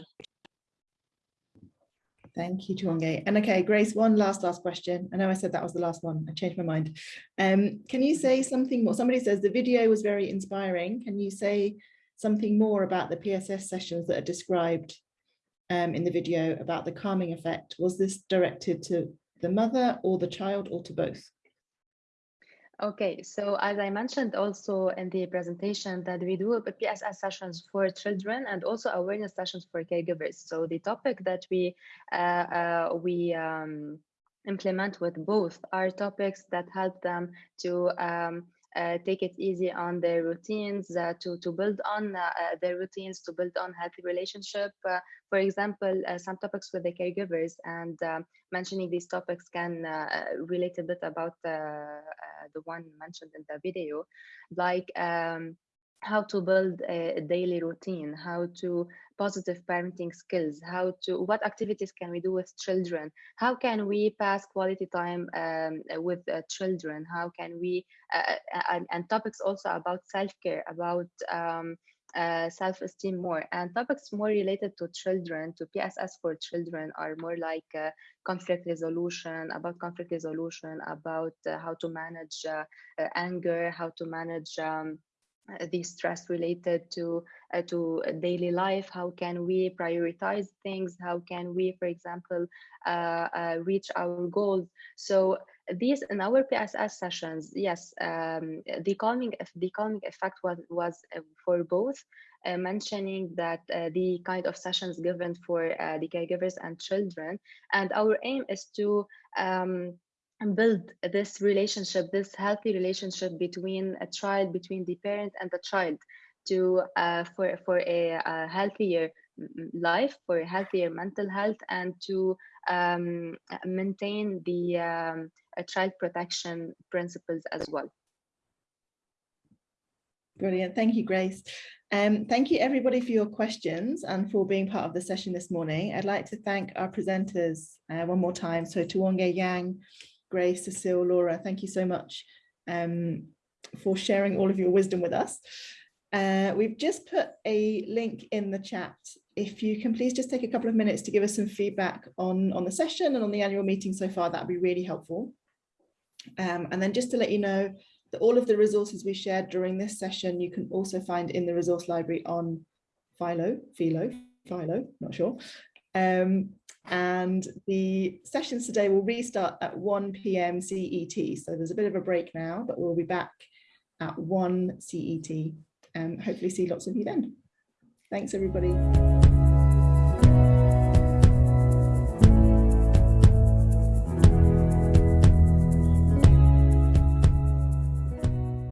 Thank you, Tiwonge. And okay, Grace, one last, last question. I know I said that was the last one. I changed my mind. Um, can you say something more? Somebody says the video was very inspiring. Can you say something more about the PSS sessions that are described um, in the video about the calming effect? Was this directed to the mother or the child or to both? Okay, so as I mentioned also in the presentation that we do PSS sessions for children and also awareness sessions for caregivers. So the topic that we uh, uh, we um, implement with both are topics that help them to um, take it easy on their routines, uh, to, to build on uh, uh, their routines, to build on healthy relationship. Uh, for example, some topics with the caregivers and mentioning these topics can relate a bit about the one mentioned in the video, like um, how to build a daily routine, how to positive parenting skills, how to, what activities can we do with children? How can we pass quality time um, with uh, children? How can we, uh, uh, and, and, topics also about self-care, about um, uh, self-esteem more and topics more related to children to pss for children are more like uh, conflict resolution about conflict resolution about uh, how to manage anger how to manage um, uh, the stress related to uh, to daily life? How can we prioritize things? How can we for example uh, uh, reach our goals? So these in our pss sessions yes um, the calming the calming effect was was uh, for both uh, mentioning that the kind of sessions given for the caregivers and children. And our aim is to um, build this relationship, this healthy relationship between a child, between the parent and the child, to uh, for for a, a, healthier life, for a healthier mental health, and to um, maintain the um, child protection principles as well. Brilliant, thank you, Grace. Um, thank you everybody for your questions and for being part of the session this morning. I'd like to thank our presenters uh, one more time. So Tiwonge Yang, Grace, Cecile, Laura, thank you so much um, for sharing all of your wisdom with us. Uh, we've just put a link in the chat. If you can please just take a couple of minutes to give us some feedback on, on the session and on the annual meeting so far, that'd be really helpful. Um, and then just to let you know that all of the resources we shared during this session, you can also find in the resource library on Philo, Philo, Philo, not sure. Um, and the sessions today will restart at 1 p.m. CET. So there's a bit of a break now, but we'll be back at 1 CET and hopefully see lots of you then. Thanks, everybody.